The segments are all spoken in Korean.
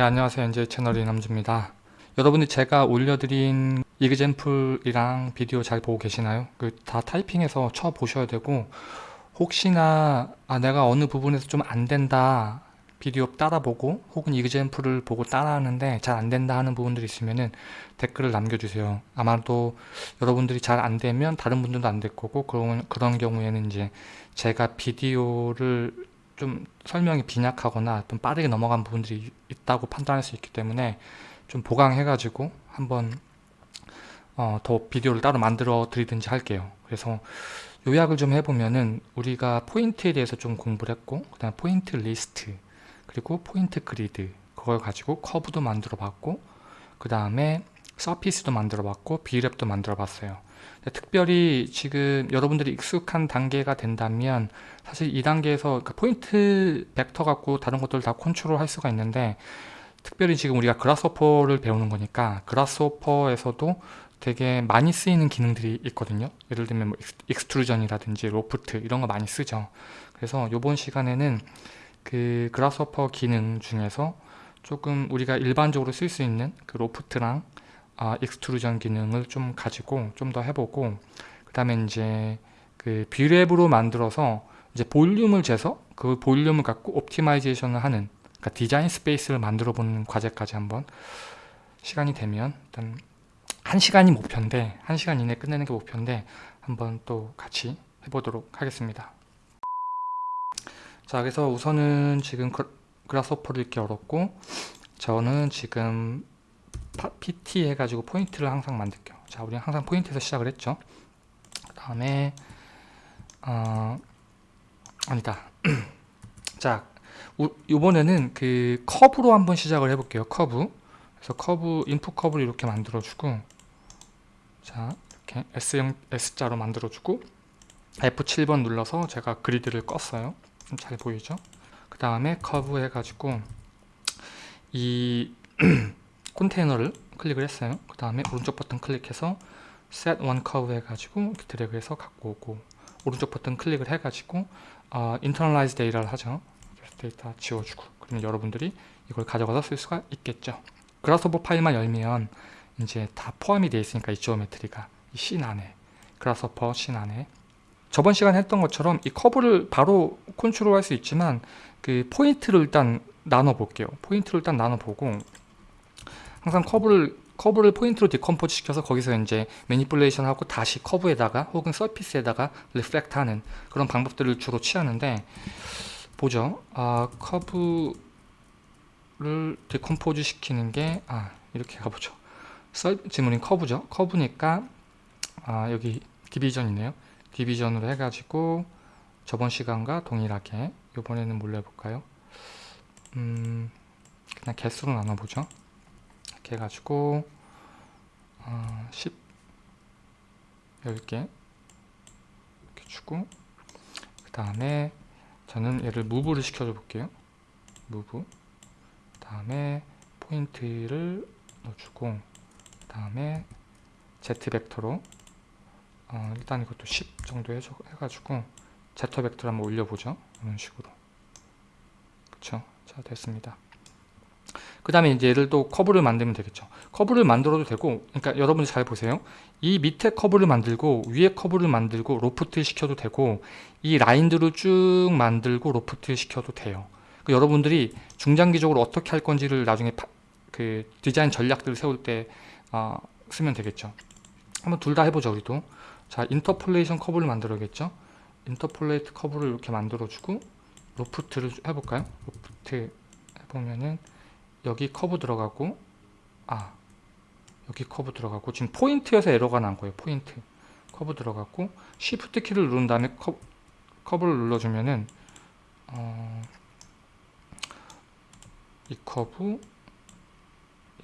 네 안녕하세요. 이제 채널 이남주입니다. 여러분이 제가 올려드린 이그젠플이랑 비디오 잘 보고 계시나요? 그 다 타이핑해서 쳐 보셔야 되고 혹시나 아 내가 어느 부분에서 좀 안된다 비디오 따라보고 혹은 이그젠플을 보고 따라하는데 잘 안된다 하는 부분들이 있으면은 댓글을 남겨주세요. 아마도 여러분들이 잘 안되면 다른 분들도 안 될 거고 그런, 그런 경우에는 이제 제가 비디오를 좀 설명이 빈약하거나 좀 빠르게 넘어간 부분들이 있다고 판단할 수 있기 때문에 좀 보강해 가지고 한번 어, 더 비디오를 따로 만들어 드리든지 할게요. 그래서 요약을 좀 해보면은 우리가 포인트에 대해서 좀 공부를 했고 그 다음 포인트 리스트 그리고 포인트 그리드 그걸 가지고 커브도 만들어 봤고 그 다음에 surface도 만들어 봤고 Brep도 만들어 봤어요 특별히 지금 여러분들이 익숙한 단계가 된다면 사실 이 단계에서 그 포인트 벡터 갖고 다른 것들을 다 컨트롤 할 수가 있는데 특별히 지금 우리가 Grasshopper를 배우는 거니까 Grasshopper에서도 되게 많이 쓰이는 기능들이 있거든요. 예를 들면 뭐 extrusion이라든지 loft 이런 거 많이 쓰죠. 그래서 이번 시간에는 그 Grasshopper 기능 중에서 조금 우리가 일반적으로 쓸 수 있는 그 loft랑 아, extrusion 기능을 좀 가지고 좀 더 해보고 그 다음에 이제 그 Brep으로 만들어서 이제 볼륨을 재서 그 볼륨을 갖고 optimization을 하는 그러니까 design space를 만들어 보는 과제까지 한번 시간이 되면 일단 한 시간이 목표인데 한 시간 이내 끝내는 게 목표인데 한번 또 같이 해보도록 하겠습니다. 자 그래서 우선은 지금 Grasshopper를 이렇게 열었고 저는 지금 PT 해가지고 포인트를 항상 만들게요. 자 우리는 항상 포인트에서 시작을 했죠. 그 다음에 어, 아니다. 자 이번에는 그 커브로 한번 시작을 해볼게요 커브 그래서 커브 input 커브를 이렇게 만들어주고 자 이렇게 S형 S자로 만들어주고 F7번 눌러서 제가 그리드를 껐어요. 잘 보이죠? 그 다음에 커브 해가지고 이 컨테이너를 클릭을 했어요. 그 다음에 오른쪽 버튼 클릭해서 set one curve 해가지고 이렇게 드래그해서 갖고 오고 오른쪽 버튼 클릭을 해가지고 어, internalize data를 하죠. 그래서 데이터 지워주고. 그러면 여러분들이 이걸 가져가서 쓸 수가 있겠죠. Grasshopper 파일만 열면 이제 다 포함이 되어 있으니까 이 geometry가 이 씬 안에 Grasshopper scene 안에. 저번 시간에 했던 것처럼 이 커브를 바로 컨트롤 할 수 있지만 그 포인트를 일단 나눠 볼게요. 포인트를 일단 나눠 보고 항상 커브를 커브를 포인트로 decompose 시켜서 거기서 이제 manipulation 하고 다시 커브에다가 혹은 surface에다가 reflect 하는 그런 방법들을 주로 취하는데 보죠. 아 커브를 decompose 시키는 게 아 이렇게 가보죠. 지문인 커브죠. 커브니까 아 여기 division이네요. 디비전으로 해가지고 저번 시간과 동일하게 이번에는 뭘로 해볼까요? 음 그냥 개수로 나눠보죠 이렇게 해가지고 어, 10 10개 이렇게 주고 그 다음에 저는 얘를 무브를 시켜줘 볼게요. 무브. 그 다음에 포인트를 넣어주고 그 다음에 z 벡터로 어, 일단 이것도 10 정도 해줘, 해가지고 z 벡터를 한번 올려보죠. 이런 식으로. 그쵸? 자 됐습니다 그 다음에 이제 얘를 또 커브를 만들면 되겠죠. 커브를 만들어도 되고 그러니까 여러분이 잘 보세요. 이 밑에 커브를 만들고 위에 커브를 만들고 로프트 시켜도 되고 이 라인들을 쭉 만들고 로프트 시켜도 돼요. 그러니까 여러분들이 중장기적으로 어떻게 할 건지를 나중에 파, 그 디자인 전략들을 세울 때 어, 쓰면 되겠죠. 한번 둘 다 해보죠 우리도. 자 interpolation 커브를 만들어야겠죠? interpolate 커브를 이렇게 만들어주고 loft를 해볼까요? 로프트 해보면은 여기 커브 들어가고 아 여기 커브 들어가고 지금 포인트에서 에러가 난 거예요 포인트. 커브 들어갔고 shift 키를 누른 다음에 커, 커브를 눌러주면은 어, 이 커브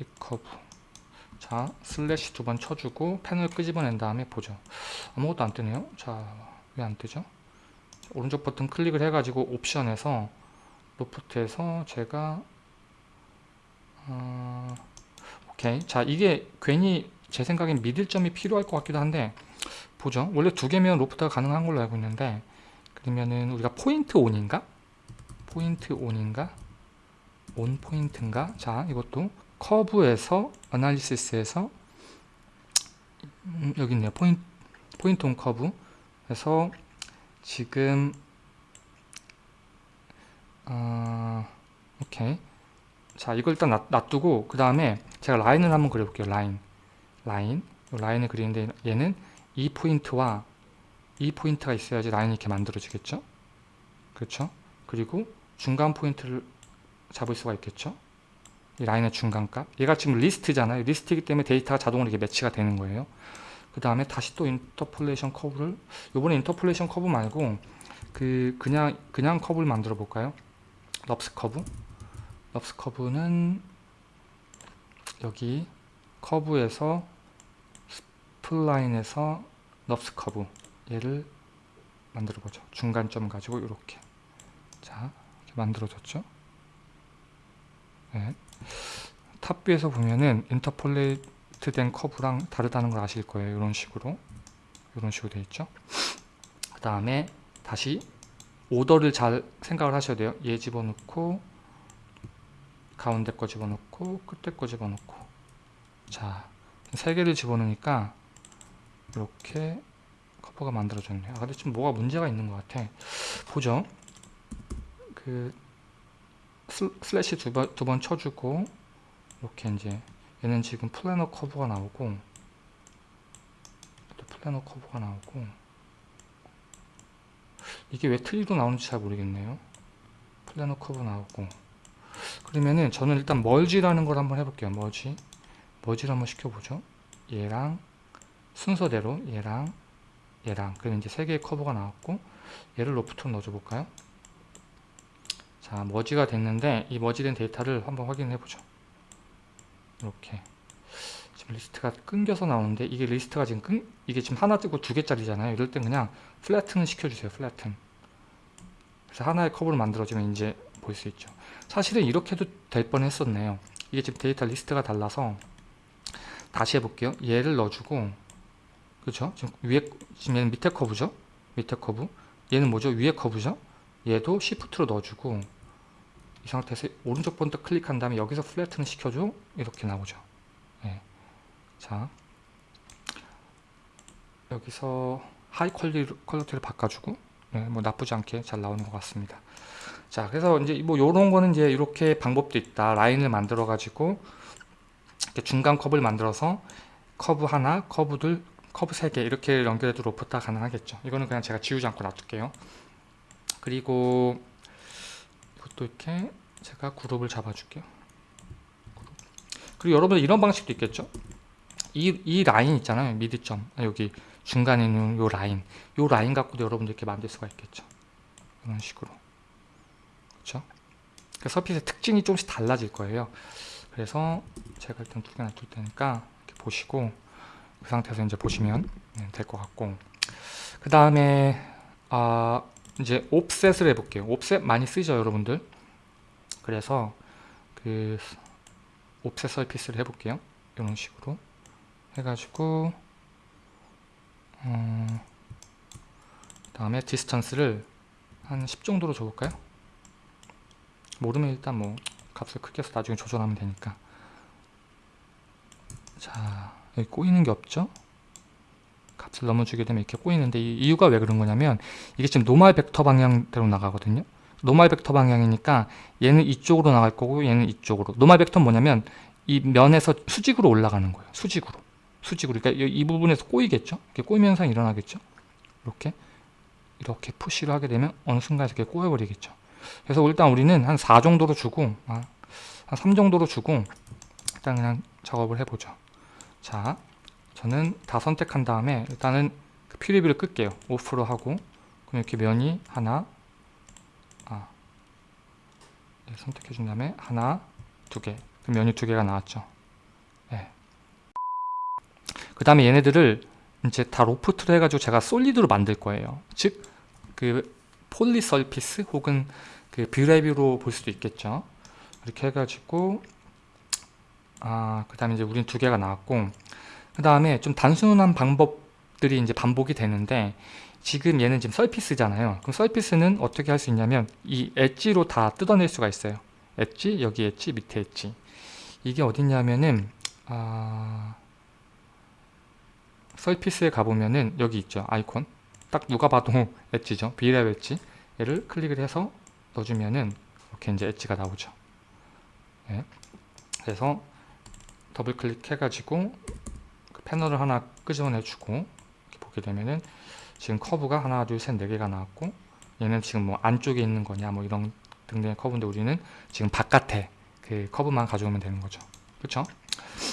이 커브. 자 슬래시 두 번 쳐주고 패널을 끄집어낸 다음에 보죠. 아무것도 안 뜨네요. 자 왜 안 뜨죠? 오른쪽 버튼 클릭을 해가지고 옵션에서 loft에서 제가 어, 오케이 자 이게 괜히 제 생각엔 middle 점이 필요할 것 같기도 한데 보죠 원래 두 개면 loft가 가능한 걸로 알고 있는데 그러면은 우리가 point on인가 point on인가 on point인가? 자, 이것도 커브에서 analysis에서 음, 여기 있네요. point point on curve. 그래서 지금 어, 오케이. 자, 이걸 일단 놔, 놔두고 그 다음에 제가 라인을 한번 그려볼게요. 라인, 라인, 이 라인을 그리는데 얘는 이 포인트와 이 포인트가 있어야지 라인이 이렇게 만들어지겠죠. 그렇죠? 그리고 중간 포인트를 잡을 수가 있겠죠. 이 라인의 중간값. 얘가 지금 리스트잖아요. 리스트이기 때문에 데이터가 자동으로 이렇게 매치가 되는 거예요. 그 다음에 다시 또 interpolation 커브를 요번에 interpolation 커브 말고 그 그냥 그냥 커브를 만들어 볼까요? NURBS 커브. NURBS 커브는 여기 커브에서 spline에서 NURBS 커브 얘를 만들어 보죠. 중간점 가지고 이렇게 자 이렇게 만들어졌죠. 네. top view에서 보면은 interpolate 된 커브랑 다르다는 걸 아실 거예요. 이런 식으로 이런 식으로 돼 있죠. 그 다음에 다시 오더를 잘 생각을 하셔야 돼요. 얘 집어넣고 가운데 거 집어넣고 끝에 거 집어넣고 자 세 개를 집어넣으니까 이렇게 커브가 만들어졌네요. 아 근데 좀 뭐가 문제가 있는 것 같아. 보죠. 그 슬- 슬래시 두 번 두번 쳐주고 이렇게 이제 얘는 지금 planar 커브가 나오고 또 planar 커브가 나오고 이게 왜 트리로 나오는지 잘 모르겠네요. planar 커브 나오고 그러면은 저는 일단 merge라는 걸 한번 해볼게요. merge merge를 한번 시켜보죠. 얘랑 순서대로 얘랑 얘랑 그러면 이제 세 개의 커브가 나왔고 얘를 loft로 넣어줘 볼까요? 자 merge가 됐는데 이 merge된 데이터를 한번 확인해 보죠. 이렇게 지금 리스트가 끊겨서 나오는데 이게 리스트가 지금 끊 이게 지금 하나 뜨고 두 개짜리잖아요. 이럴 땐 그냥 flatten을 시켜주세요. flatten. 그래서 하나의 커브를 만들어주면 이제 볼 수 있죠. 사실은 이렇게 해도 될 뻔했었네요. 이게 지금 데이터 리스트가 달라서 다시 해볼게요. 얘를 넣어주고 그렇죠? 지금 위에 지금 얘는 밑에 커브죠? 밑에 커브. 얘는 뭐죠? 위에 커브죠? 얘도 시프트로 넣어주고 이 상태에서 오른쪽 번트 클릭한 다음에 여기서 flatten을 시켜줘 이렇게 나오죠. 예. 자 여기서 high quali-, quality를 바꿔주고 예, 뭐 나쁘지 않게 잘 나오는 것 같습니다. 자 그래서 이제 뭐 요런 거는 이제 이렇게 방법도 있다. 라인을 만들어 가지고 이렇게 중간 커브를 만들어서 커브 하나, 커브 둘, 커브 세 개 이렇게 연결해도 loft가 가능하겠죠. 이거는 그냥 제가 지우지 않고 놔둘게요. 그리고 이것도 이렇게 제가 그룹을 잡아줄게요. 그리고 여러분 이런 방식도 있겠죠. 이, 이 라인 있잖아요. 미드점 아, 여기 중간에 있는 요 라인 요 라인 갖고도 여러분들 이렇게 만들 수가 있겠죠. 이런 식으로 그렇죠. 그 서핏의 특징이 조금씩 달라질 거예요. 그래서 제가 일단 두 개나 둘 테니까 이렇게 보시고 그 상태에서 이제 보시면 네, 될것 같고 그 다음에 아 이제 offset을 해볼게요. offset 많이 쓰죠, 여러분들. 그래서 그 offset surface를 해볼게요. 이런 식으로 해가지고 어, 다음에 distance를 한 10 정도로 줘볼까요? 모르면 일단 뭐 값을 크게 해서 나중에 조절하면 되니까 자 여기 꼬이는 게 없죠? 값을 넘어주게 되면 이렇게 꼬이는데 이 이유가 왜 그런 거냐면 이게 지금 normal 벡터 방향대로 나가거든요. normal 벡터 방향이니까 얘는 이쪽으로 나갈 거고 얘는 이쪽으로. normal 벡터는 뭐냐면 이 면에서 수직으로 올라가는 거예요. 수직으로. 수직으로. 그러니까 이, 이 부분에서 꼬이겠죠. 이렇게 꼬이면 현상이 일어나겠죠. 이렇게 이렇게 푸시를 하게 되면 어느 순간 이렇게 꼬여버리겠죠. 그래서 일단 우리는 한 4 정도로 주고 아, 한3 정도로 주고 일단 그냥 작업을 해보죠. 자, 저는 다 선택한 다음에 일단은 그 퓨리뷰를 끌게요. 오프로 하고 그럼 이렇게 면이 하나 아 네, 선택해 준 다음에 하나 두개 그 면이 두 개가 나왔죠. 네. 그 다음에 얘네들을 이제 다 로프트로 해가지고 제가 솔리드로 만들 거예요. 즉 그 poly surface 혹은 그 Brep으로 볼 수도 있겠죠. 이렇게 해가지고 아 그 다음에 이제 우린 두 개가 나왔고 그 다음에 좀 단순한 방법들이 이제 반복이 되는데 지금 얘는 지금 surface잖아요. 그럼 surface는 어떻게 할 수 있냐면 이 엣지로 다 뜯어낼 수가 있어요. 엣지 여기 엣지 밑에 엣지 이게 어딨냐면은 아 surface에 가보면은 여기 있죠 아이콘 딱 누가 봐도 엣지죠 비랩 엣지 얘를 클릭을 해서 넣어주면은 이렇게 이제 엣지가 나오죠. 네. 그래서 더블 클릭해 가지고 그 패널을 하나 끄집어내 주고 이렇게 보게 되면은 지금 커브가 하나 둘 셋 네 개가 나왔고 얘는 지금 뭐 안쪽에 있는 거냐 뭐 이런 등등의 커브인데 우리는 지금 바깥에 그 커브만 가져오면 되는 거죠. 그렇죠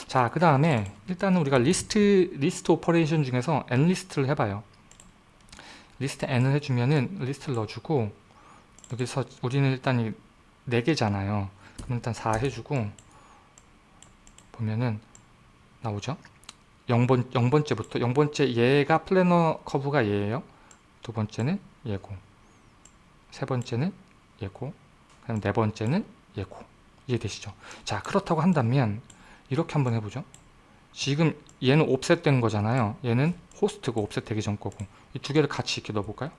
자 그 다음에 일단은 우리가 리스트 리스트 operation 중에서 n 리스트를 해봐요. 리스트 n을 해주면은 리스트를 넣어주고 여기서 우리는 일단 이 4개잖아요. 그럼 일단 4 해주고 보면은 나오죠? 0번, 0번째부터 0번째 얘가 planar 커브가 얘예요. 두 번째는 얘고. 세 번째는 얘고. 그다음 네 번째는 얘고. 이해되시죠? 자 그렇다고 한다면 이렇게 한번 해보죠. 지금 얘는 offset 된 거잖아요. 얘는 호스트고 offset 되기 전 거고 이 두 개를 같이 이렇게 넣어볼까요? 예.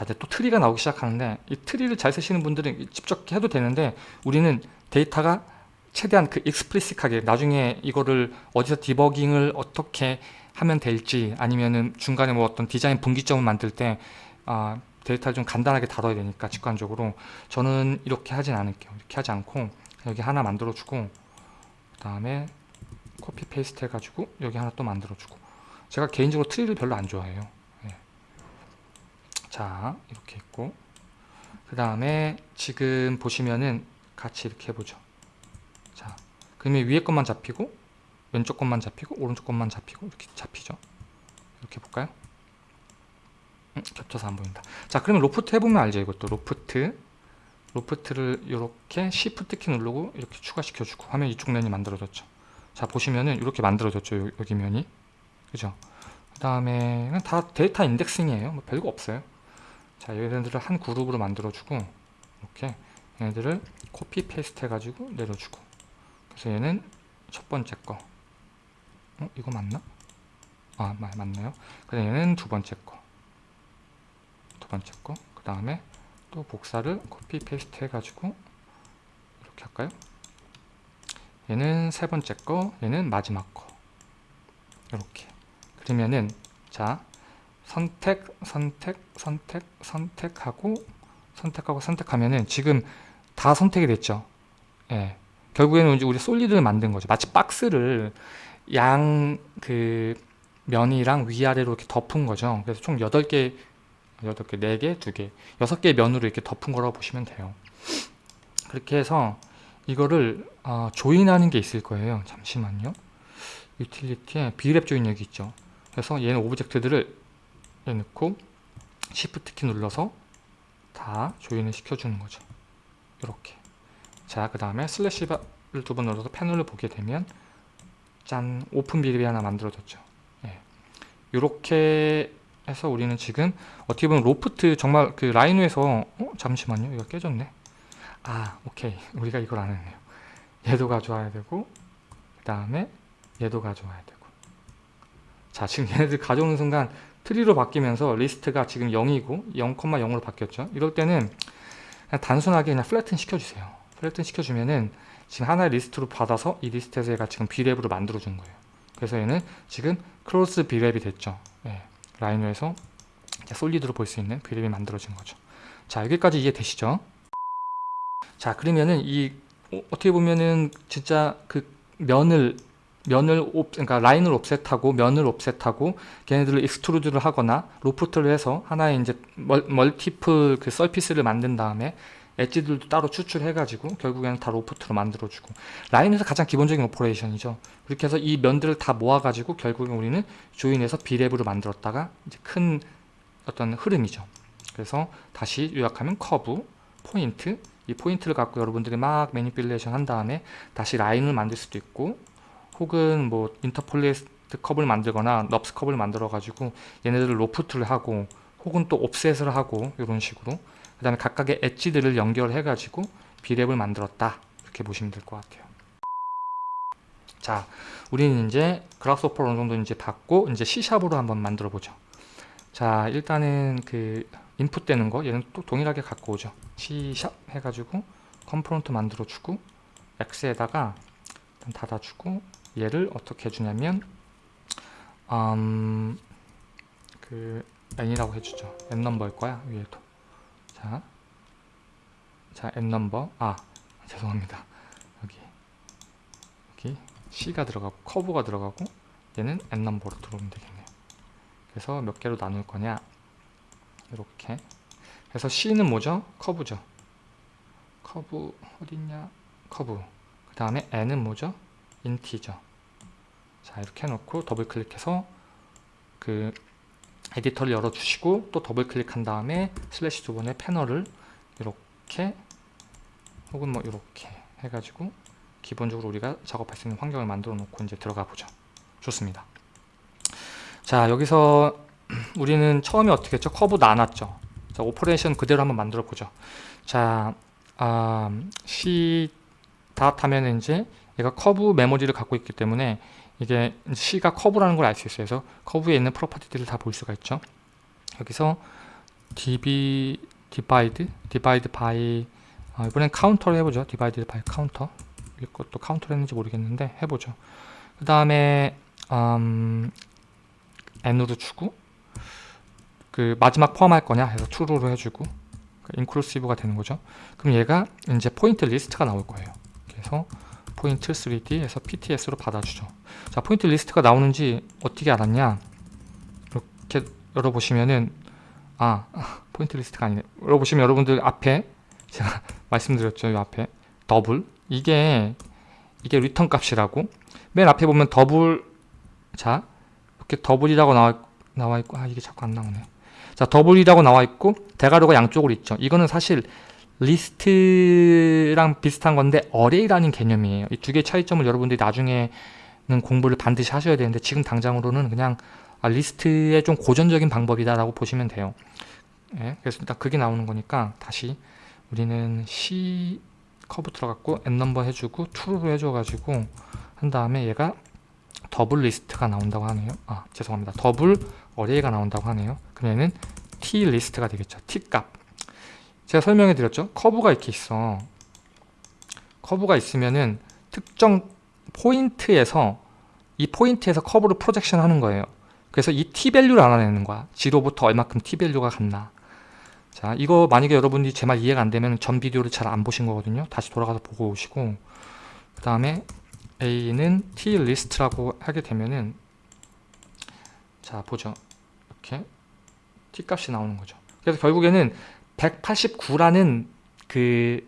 자 이제 또 트리가 나오기 시작하는데 이 트리를 잘 쓰시는 분들은 직접 해도 되는데 우리는 데이터가 최대한 그 explicit하게 나중에 이거를 어디서 디버깅을 어떻게 하면 될지 아니면은 중간에 뭐 어떤 디자인 분기점을 만들 때 아, 데이터를 좀 간단하게 다뤄야 되니까 직관적으로 저는 이렇게 하진 않을게요 이렇게 하지 않고 여기 하나 만들어 주고 그 다음에 copy paste 해가지고 여기 하나 또 만들어 주고 제가 개인적으로 트리를 별로 안 좋아해요 예. 자 이렇게 있고. 그 다음에 지금 보시면은 같이 이렇게 해보죠. 자 그러면 위에 것만 잡히고 왼쪽 것만 잡히고 오른쪽 것만 잡히고 이렇게 잡히죠. 이렇게 볼까요? 음, 겹쳐서 안 보인다. 자 그러면 로프트 해보면 알죠 이것도. loft. loft를 이렇게 시프트 키 누르고 이렇게 추가시켜 주고 하면 이쪽 면이 만들어졌죠. 자 보시면은 이렇게 만들어졌죠 요- 여기 면이. 그죠? 그 다음에 다 데이터 indexing이에요. 뭐 별거 없어요 자 얘네들을 한 그룹으로 만들어 주고 이렇게 얘네들을 copy paste 해가지고 내려주고 그래서 얘는 첫 번째 거 어? 이거 맞나? 아 맞, 맞나요? 그래서 얘는 두 번째 거 두 번째 거 그 다음에 또 복사를 copy paste 해가지고 이렇게 할까요? 얘는 세 번째 거 얘는 마지막 거 이렇게 그러면은 자 선택 선택 선택 선택하고 선택하고 선택하면은 지금 다 선택이 됐죠 예 결국에는 이제 우리 솔리드를 만든 거죠 마치 박스를 양 그 면이랑 위아래로 이렇게 덮은 거죠 그래서 총 8개 8개, 4개, 2개, 6개의 면으로 이렇게 덮은 거라고 보시면 돼요. 그렇게 해서 이거를 어, 조인하는 게 있을 거예요. 잠시만요. 유틸리티에 Brep join 여기 있죠. 그래서 얘는 오브젝트들을 얘 넣고 Shift 키 눌러서 다 join을 시켜주는 거죠. 이렇게. 자, 그 다음에 슬래시를 두 번 눌러서 패널을 보게 되면 짠 open Brep이 하나 만들어졌죠. 예. 이렇게 해서 우리는 지금 어떻게 보면 로프트 정말 그 라이노에서 어? 잠시만요 이거 깨졌네 아 오케이 우리가 이걸 안 했네요 얘도 가져와야 되고 그 다음에 얘도 가져와야 되고 자 지금 얘네들 가져오는 순간 트리로 바뀌면서 리스트가 지금 0이고 0,0으로 바뀌었죠 이럴 때는 그냥 단순하게 그냥 flatten 시켜주세요 flatten 시켜주면은 지금 하나의 리스트로 받아서 이 리스트에서 얘가 지금 Brep으로 만들어 준 거예요 그래서 얘는 지금 closed Brep이 됐죠 예. 라이노에서 solid로 볼 수 있는 Brep이 만들어진 거죠. 자 여기까지 이해되시죠? 자 그러면은 이 어, 어떻게 보면은 진짜 그 면을 면을 옵 그러니까 라인을 offset하고 면을 offset하고 걔네들을 extrude를 하거나 loft를 해서 하나의 이제 멀, multiple 그 surface를 만든 다음에 edge들도 따로 추출해 가지고 결국에는 다 loft로 만들어 주고. 라이노에서 가장 기본적인 operation이죠. 그렇게 해서 이 면들을 다 모아 가지고 결국에 우리는 join해서 Brep으로 만들었다가 이제 큰 어떤 흐름이죠. 그래서 다시 요약하면 커브 포인트 이 포인트를 갖고 여러분들이 막 manipulation 한 다음에 다시 라인을 만들 수도 있고 혹은 뭐 interpolated curve를 만들거나 NURBS curve를 만들어 가지고 얘네들을 loft를 하고 혹은 또 offset을 하고 이런 식으로 그 다음에 각각의 edge들을 연결해 가지고 Brep을 만들었다. 이렇게 보시면 될 것 같아요. 자 우리는 이제 Grasshopper 어느 정도 이제 봤고 이제 C샵으로 한번 만들어 보죠. 자 일단은 그 인풋 되는 거 얘는 또 동일하게 갖고 오죠. C샵 해가지고 component 만들어 주고 X에다가 닫아주고 얘를 어떻게 해주냐면 음, 그 n이라고 해주죠. n 넘버일 거야 위에도. 자, 자 n 넘버. 아 죄송합니다. 여기. 여기 c가 들어가고 커브가 들어가고 얘는 n 넘버로 들어오면 되겠네요. 그래서 몇 개로 나눌 거냐? 이렇게. 그래서 c는 뭐죠? 커브죠. 커브 어딨냐? 커브. 그 다음에 n은 뭐죠 integer. 자 이렇게 해놓고 더블 클릭해서 그 에디터를 열어주시고 또 더블 클릭한 다음에 슬래시 두 번의 패널을 이렇게 혹은 뭐 이렇게 해가지고 기본적으로 우리가 작업할 수 있는 환경을 만들어 놓고 이제 들어가 보죠. 좋습니다. 자 여기서 우리는 처음에 어떻게 했죠? 커브 나눴죠. 자 operation 그대로 한번 만들어 보죠. 자 아, C dot 하면 이제 얘가 커브 메모리를 갖고 있기 때문에 이게 C가 커브라는 걸 알 수 있어요. 그래서 커브에 있는 property들을 다 볼 수가 있죠. 여기서 db divide divide by 어, 이번엔 count를 해보죠. divide by count 이것도 count를 했는지 모르겠는데 해보죠. 그 다음에 음, n으로 주고 그 마지막 포함할 거냐 해서 true로 해주고 inclusive가 되는 거죠. 그럼 얘가 이제 포인트 리스트가 나올 거예요. 그래서 Point3D에서 PTS로 받아주죠. 자, 포인트 리스트가 나오는지 어떻게 알았냐? 이렇게 열어보시면은 아, 포인트 리스트가 아니네. 열어보시면 여러분들 앞에 제가 말씀드렸죠. 이 앞에 더블 이게 이게 리턴 값이라고 맨 앞에 보면 더블 자 이렇게 더블이라고 나와 나와 있고 아 이게 자꾸 안 나오네. 자 더블이라고 나와 있고 대괄호가 양쪽으로 있죠. 이거는 사실 리스트랑 비슷한 건데 array라는 개념이에요. 이 두 개의 차이점을 여러분들이 나중에는 공부를 반드시 하셔야 되는데 지금 당장으로는 그냥 아, 리스트의 좀 고전적인 방법이다라고 보시면 돼요. 예, 그래서 일단 그게 나오는 거니까 다시 우리는 C 커브 들어갔고 n 넘버 해주고 true로 해줘가지고 한 다음에 얘가 더블 리스트가 나온다고 하네요. 아 죄송합니다. 더블 array가 나온다고 하네요. 얘는 t 리스트가 되겠죠. t 값. 제가 설명해 드렸죠? 커브가 이렇게 있어. 커브가 있으면은 특정 포인트에서 이 포인트에서 커브를 projection 하는 거예요. 그래서 이 t밸류를 알아내는 거야. zero부터 얼마큼 t밸류가 갔나. 자 이거 만약에 여러분이 제 말 이해가 안 되면 전 비디오를 잘 안 보신 거거든요. 다시 돌아가서 보고 오시고. 그 다음에 a는 tList라고 하게 되면은 자 보죠. 이렇게 t 값이 나오는 거죠. 그래서 결국에는 189라는 그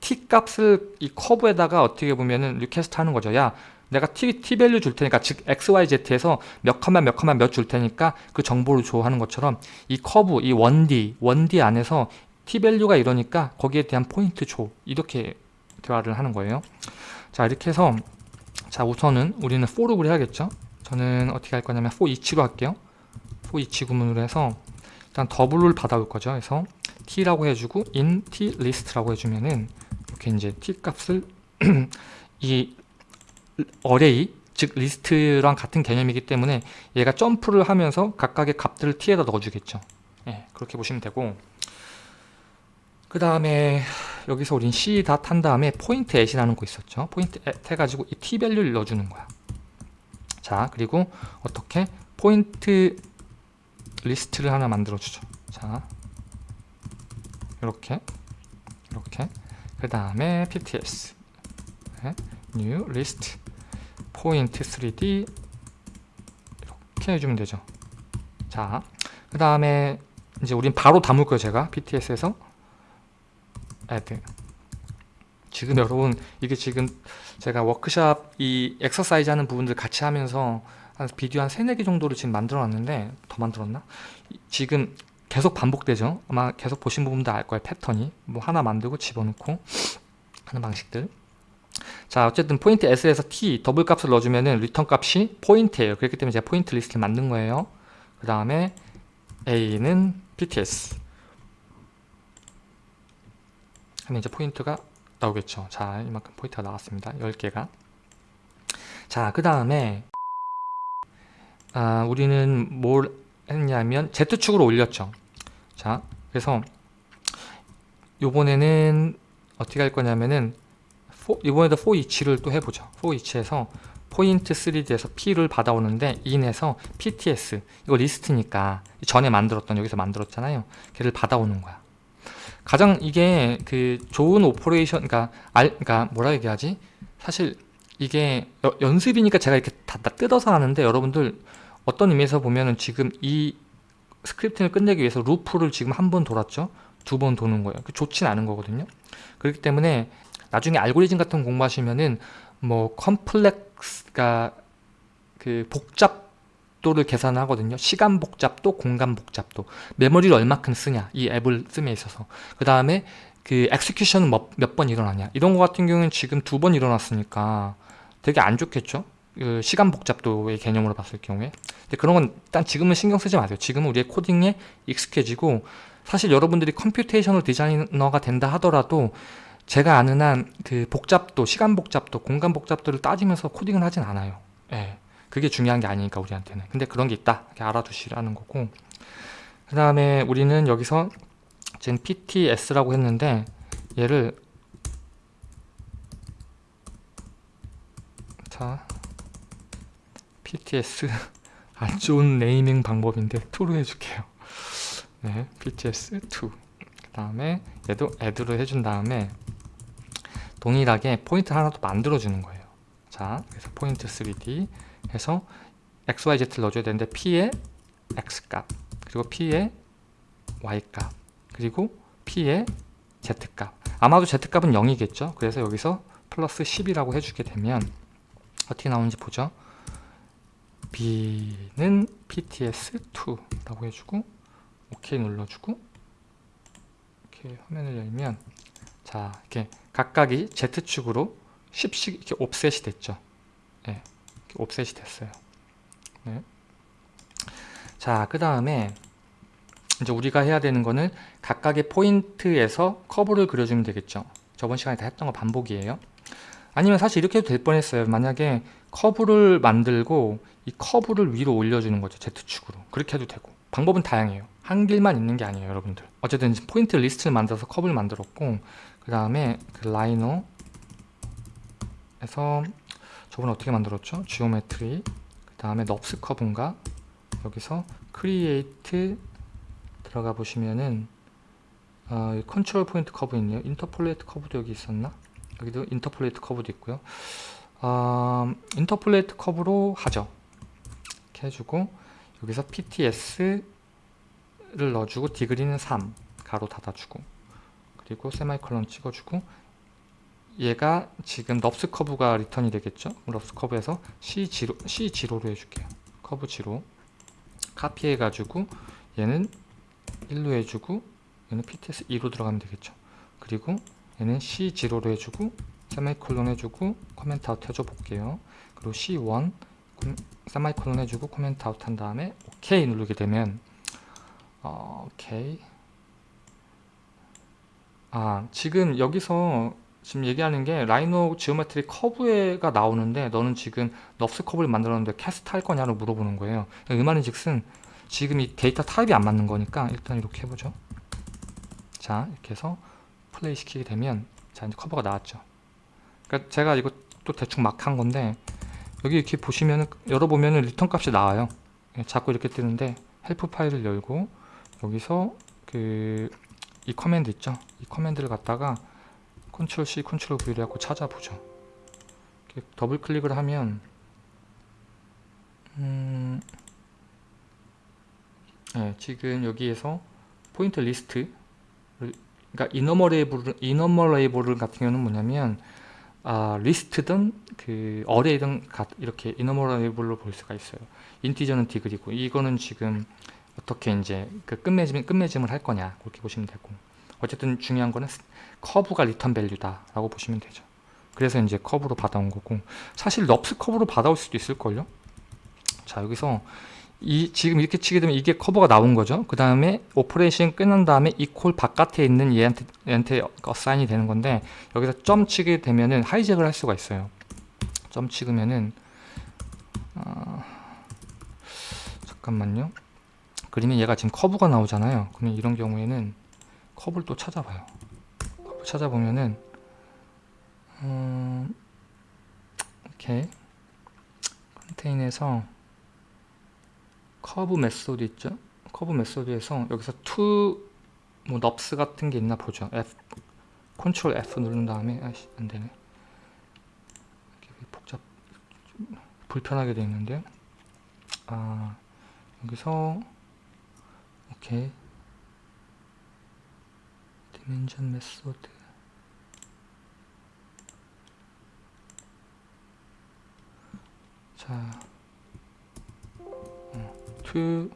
t 값을 이 커브에다가 어떻게 보면은 request 하는 거죠. 야, 내가 t, t value 줄 테니까 즉 x, y, z에서 몇 컴마 몇 컴마 몇 줄 테니까 그 정보를 줘 하는 것처럼 이 커브, 이 1D, 1D 안에서 t 밸류가 이러니까 거기에 대한 포인트 줘. 이렇게 대화를 하는 거예요. 자, 이렇게 해서 자, 우선은 우리는 for를 해야겠죠. 저는 어떻게 할 거냐면 for each로 할게요. for each 구문으로 해서 일단 더블을 받아올 거죠. 그래서 t라고 해주고 in t list라고 해주면은 이렇게 이제 t 값을 이 array 즉 리스트랑 같은 개념이기 때문에 얘가 점프를 하면서 각각의 값들을 t에다 넣어주겠죠. 예, 그렇게 보시면 되고 그 다음에 여기서 우린 c 닷한 다음에 포인트 at이라는 거 있었죠. 포인트 at 해가지고 이 t 밸류를 넣어주는 거야. 자 그리고 어떻게 포인트 리스트를 하나 만들어 주죠. 자 이렇게 이렇게. 그 다음에 pts 네, new list. Point 3d 이렇게 해주면 되죠. 자 그 다음에 이제 우린 바로 담을 거예요 제가. Pts에서 add. 지금 여러분 이게 지금 제가 워크샵 이 엑서사이즈 하는 부분들 같이 하면서 한 비디오 한 3, 4개 정도를 지금 만들어 놨는데 더 만들었나? 지금 계속 반복되죠? 아마 계속 보신 부분도 알 거예요 패턴이. 뭐 하나 만들고 집어넣고 하는 방식들. 자 어쨌든 포인트 at에서 T 더블 값을 넣어주면 은 리턴 값이 포인트예요. 그렇기 때문에 제가 포인트 리스트를 만든 거예요. 그 다음에 A는 PTS 하면 이제 포인트가 나오겠죠. 자 이만큼 포인트가 나왔습니다. 10개가. 자 그 다음에 아, 우리는 뭘 했냐면 Z축으로 올렸죠. 자 그래서 요번에는 어떻게 할 거냐면은 for, 이번에도 for each를 또 해보죠. for each에서 포인트 3D에서 P를 받아오는데 in에서 PTS 이거 리스트니까 전에 만들었던 여기서 만들었잖아요. 걔를 받아오는 거야. 가장 이게 그 좋은 operation 그러니까 알 그러니까 뭐라 얘기하지? 사실 이게 여- 연습이니까 제가 이렇게 다, 다 뜯어서 하는데 여러분들 어떤 의미에서 보면은 지금 이 scripting을 끝내기 위해서 루프를 지금 한 번 돌았죠? 두 번 도는 거예요. 그 좋진 않은 거거든요. 그렇기 때문에 나중에 알고리즘 같은 거 공부하시면은 뭐 complex가 그 복잡도를 계산하거든요. 시간 복잡도 공간 복잡도. 메모리를 얼마큼 쓰냐. 이 앱을 씀에 있어서. 그 다음에 그 execution은 몇번 일어나냐. 이런 거 같은 경우는 지금 두 번 일어났으니까 되게 안 좋겠죠 그 시간 복잡도의 개념으로 봤을 경우에 근데 그런 건 일단 지금은 신경 쓰지 마세요 지금은 우리의 코딩에 익숙해지고 사실 여러분들이 computational 디자이너가 된다 하더라도 제가 아는 한 그 복잡도, 시간 복잡도, 공간 복잡도를 따지면서 코딩을 하진 않아요. 예. 그게 중요한 게 아니니까 우리한테는. 근데 그런 게 있다. 알아두시라는 거고. 그 다음에 우리는 여기서 지금 PTS라고 했는데 얘를 자 PTS 안 좋은 네이밍 방법인데 2로 해줄게요. 네, PTS2 그 다음에 얘도 add를 해준 다음에 동일하게 포인트 하나 더 만들어 주는 거예요. 자 그래서 포인트 3D 해서 xyz를 넣어줘야 되는데 p의 x값 그리고 p의 y값 그리고 p의 z값. 아마도 z값은 0이겠죠? 그래서 여기서 플러스 10이라고 해주게 되면 어떻게 나오는지 보죠 b는 pts2 라고 해주고 OK 눌러주고 이렇게 화면을 열면 자 이렇게 각각이 Z축으로 10씩 이렇게 offset이 됐죠. 네, 이렇게 offset이 됐어요. 네. 자그 다음에 이제 우리가 해야 되는 거는 각각의 포인트에서 커브를 그려주면 되겠죠. 저번 시간에 다 했던 거 반복이에요 아니면 사실 이렇게 해도 될 뻔했어요. 만약에 커브를 만들고 이 커브를 위로 올려주는 거죠 Z축으로. 그렇게 해도 되고. 방법은 다양해요. 한 길만 있는 게 아니에요 여러분들. 어쨌든 포인트 리스트를 만들어서 커브를 만들었고 그 다음에 그 라이노에서 저번에 어떻게 만들었죠? geometry. 그 다음에 NURBS 커브인가? 여기서 create 들어가 보시면은 어, 컨트롤 포인트 커브 있네요. interpolate 커브도 여기 있었나? 여기도 interpolate 커브도 있고요. 어, interpolate 커브로 하죠. 이렇게 해주고 여기서 PTS를 넣어주고 degree는 3 가로 닫아주고 그리고 세마이컬론 찍어주고 얘가 지금 NURBS 커브가 리턴이 되겠죠? NURBS 커브에서 C0, C0로 해줄게요. 커브 0 카피해 가지고 얘는 1로 해주고 얘는 PTS 2로 들어가면 되겠죠? 그리고 얘는 C0로 해주고 세마이콜론 해주고 comment out 해줘 볼게요. 그리고 C1 세미콜론 해주고 comment out 한 다음에 OK 누르게 되면 어, 오케이 아 지금 여기서 지금 얘기하는 게 라이노 geometry 커브가 나오는데 너는 지금 NURBS 커브를 만들었는데 cast 할 거냐고 물어보는 거예요. 이 말은 즉슨 지금 이 데이터 타입이 안 맞는 거니까 일단 이렇게 해보죠. 자 이렇게 해서 플레이 시키게 되면 자 이제 커브가 나왔죠. 그러니까 제가 이거 또 대충 막 한 건데 여기 이렇게 보시면은 열어보면은 return 값이 나와요. 예, 자꾸 이렇게 뜨는데 help 파일을 열고 여기서 그 이 command 있죠? 이 command를 갖다가 control C control V를 갖고 찾아보죠. 이렇게 더블 클릭을 하면 음, 네, 지금 여기에서 포인트 리스트 그러니까 IEnumerable IEnumerable 같은 경우는 뭐냐면 아, 리스트든 그 array든 이렇게 IEnumerable로 볼 수가 있어요. integer는 degree고 이거는 지금 어떻게 이제 그 끝맺음 끝맺음을 할 거냐 그렇게 보시면 되고 어쨌든 중요한 거는 커브가 return value다라고 보시면 되죠. 그래서 이제 커브로 받아온 거고 사실 NURBS 커브로 받아올 수도 있을 걸요. 자 여기서 이 지금 이렇게 치게 되면 이게 커브가 나온 거죠. 그 다음에 operation 끝난 다음에 이 call 바깥에 있는 얘한테 얘한테 assign이 되는 건데 여기서 점 치게 되면은 hijack을 할 수가 있어요. 점 찍으면은 어, 잠깐만요. 그러면 얘가 지금 커브가 나오잖아요. 그러면 이런 경우에는 커브를 또 찾아봐요. 커브 찾아보면은 음, 이렇게 contain에서 curve method 있죠? curve method에서 여기서 to 뭐 NURBS 같은 게 있나 보죠. F control F 누른 다음에 아씨 안 되네. 복잡 좀 불편하게 되어 있는데 아 여기서 오케이 dimension method 자 어, to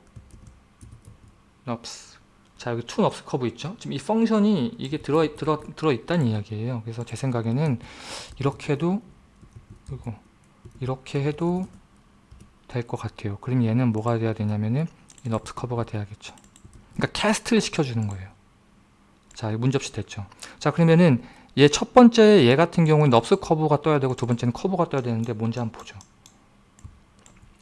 NURBS 자 여기 to NURBS curve 있죠? 지금 이 function이 이게 들어 들어 들어 있다는 이야기예요. 그래서 제 생각에는 이렇게 해도 그리고 이렇게 해도 될 것 같아요. 그럼 얘는 뭐가 돼야 되냐면은 이 NURBS 커브가 돼야겠죠. 그러니까 cast를 시켜주는 거예요. 자 문제 없이 됐죠. 자 그러면은 얘 첫 번째 얘 같은 경우는 NURBS 커브가 떠야 되고 두 번째는 커브가 떠야 되는데 뭔지 한번 보죠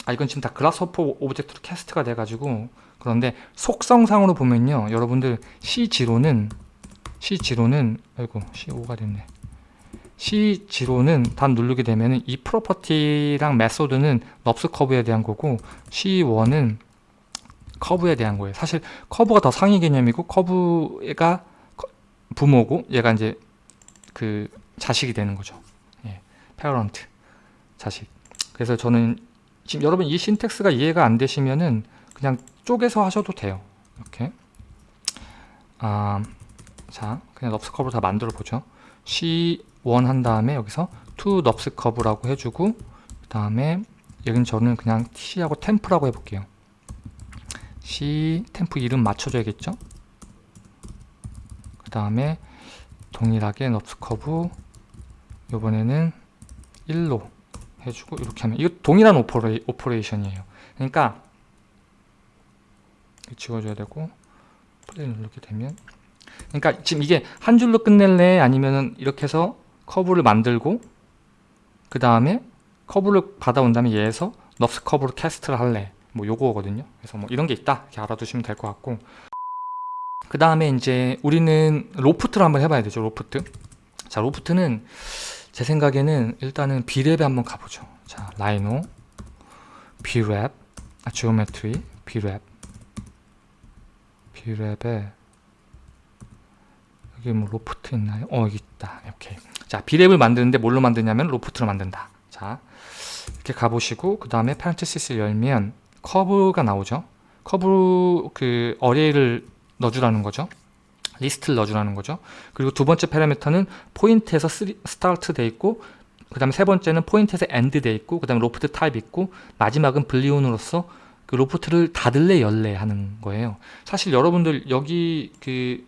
아 이건 지금 다 그라스호퍼 object로 cast가 돼가지고. 그런데 속성상으로 보면요 여러분들 C0는 C0는 아이고 C5가 됐네. C0는 단 누르게 되면은 이 property랑 method는 NURBS 커브에 대한 거고 C1은 커브에 대한 거예요. 사실 커브가 더 상위 개념이고 커브가 부모고 얘가 이제 그 자식이 되는 거죠. 예, parent 자식. 그래서 저는 지금 여러분 이 syntax가 이해가 안 되시면은 그냥 쪼개서 하셔도 돼요. 이렇게. 아, 자, 그냥 NURBS 커브를 다 만들어 보죠. C1 한 다음에 여기서 to 넙스 커브라고 해주고 그 다음에 여긴 저는 그냥 C하고 temp라고 해볼게요. C temp 이름 맞춰줘야겠죠? 그 다음에 동일하게 NURBS 커브 요번에는 1로 해주고 이렇게 하면 이거 동일한 opera, operation이에요. 그러니까 지워줘야 되고 플레이 누르게 되면 그러니까 지금 이게 한 줄로 끝낼래? 아니면은 이렇게 해서 커브를 만들고 그 다음에 커브를 받아온 다음에 얘에서 NURBS 커브로 cast를 할래? 뭐 요거거든요. 그래서 뭐 이런 게 있다. 이렇게 알아두시면 될 것 같고. 그 다음에 이제 우리는 loft를 한번 해봐야 되죠 로프트. 자 loft는 제 생각에는 일단은 Brep에 한번 가보죠. 자, 라이노, Brep, 아, geometry, Brep, Brep에 여기 뭐 로프트 있나요? 어, 여기 있다. 오케이. 자, Brep을 만드는데 뭘로 만드냐면 loft로 만든다. 자, 이렇게 가보시고 그 다음에 parenthesis를 열면 커브가 나오죠. 커브 그 array를 넣어주라는 거죠. 리스트를 넣어주라는 거죠. 그리고 두 번째 parameter는 point에서 start 돼 있고 그 다음에 세 번째는 point에서 end 돼 있고 그 다음에 loft type 있고 마지막은 boolean으로서 그 loft를 닫을래 열래 하는 거예요. 사실 여러분들 여기 그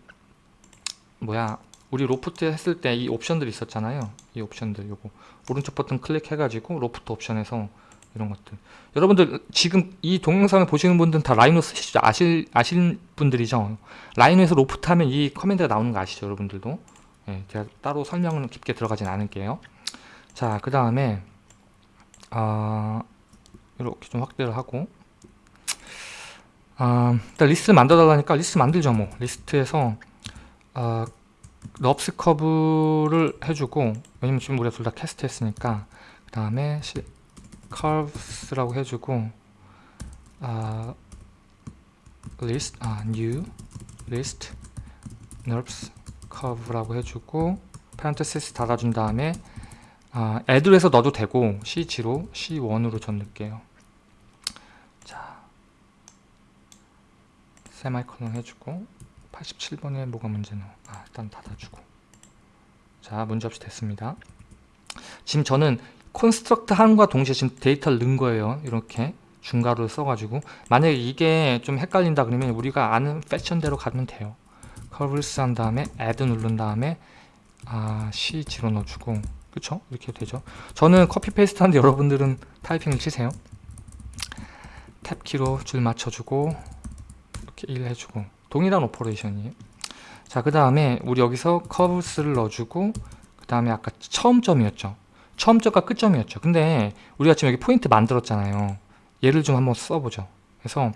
뭐야 우리 로프트 했을 때 이 옵션들 있었잖아요. 이 옵션들 요거 오른쪽 버튼 클릭해가지고 로프트 옵션에서 이런 것들. 여러분들 지금 이 동영상을 보시는 분들은 다 라이노 쓰시죠 아실, 아실 분들이죠? 라이노에서 로프트 하면 이 command가 나오는 거 아시죠 여러분들도? 예, 제가 따로 설명은 깊게 들어가진 않을게요. 자그 다음에 어, 이렇게 좀 확대를 하고. 어, 일단 리스트 만들어 달라니까 리스트 만들죠 뭐. 리스트에서 어, 럽스 커브를 해주고 왜냐면 지금 우리가 둘 다 캐스트 했으니까. 그 다음에 curves라고 해주고 아, list, 아, new list nerves curve라고 해주고 parenthesis 닫아준 다음에 아, add로 넣어도 되고 C0, C1으로 전 넣을게요. 자 세마이콜론 해주고 87번에 뭐가 문제노? 아 일단 닫아주고. 자 문제없이 됐습니다. 지금 저는 construct 함과 동시에 지금 데이터를 넣은 거예요. 이렇게 중괄호를 써가지고 만약에 이게 좀 헷갈린다 그러면 우리가 아는 fashion대로 가면 돼요. curves 한 다음에 add 누른 다음에 아 C0 넣어주고 그쵸? 이렇게 되죠. 저는 copy paste 하는데 여러분들은 타이핑을 치세요. tab키로 줄 맞춰주고 이렇게 1 해주고 동일한 operation이에요. 자 그 다음에 우리 여기서 curves를 넣어주고 그 다음에 아까 처음 점이었죠. 처음 점과 끝점이었죠. 근데 우리가 지금 여기 포인트 만들었잖아요. 얘를 좀 한번 써보죠. 그래서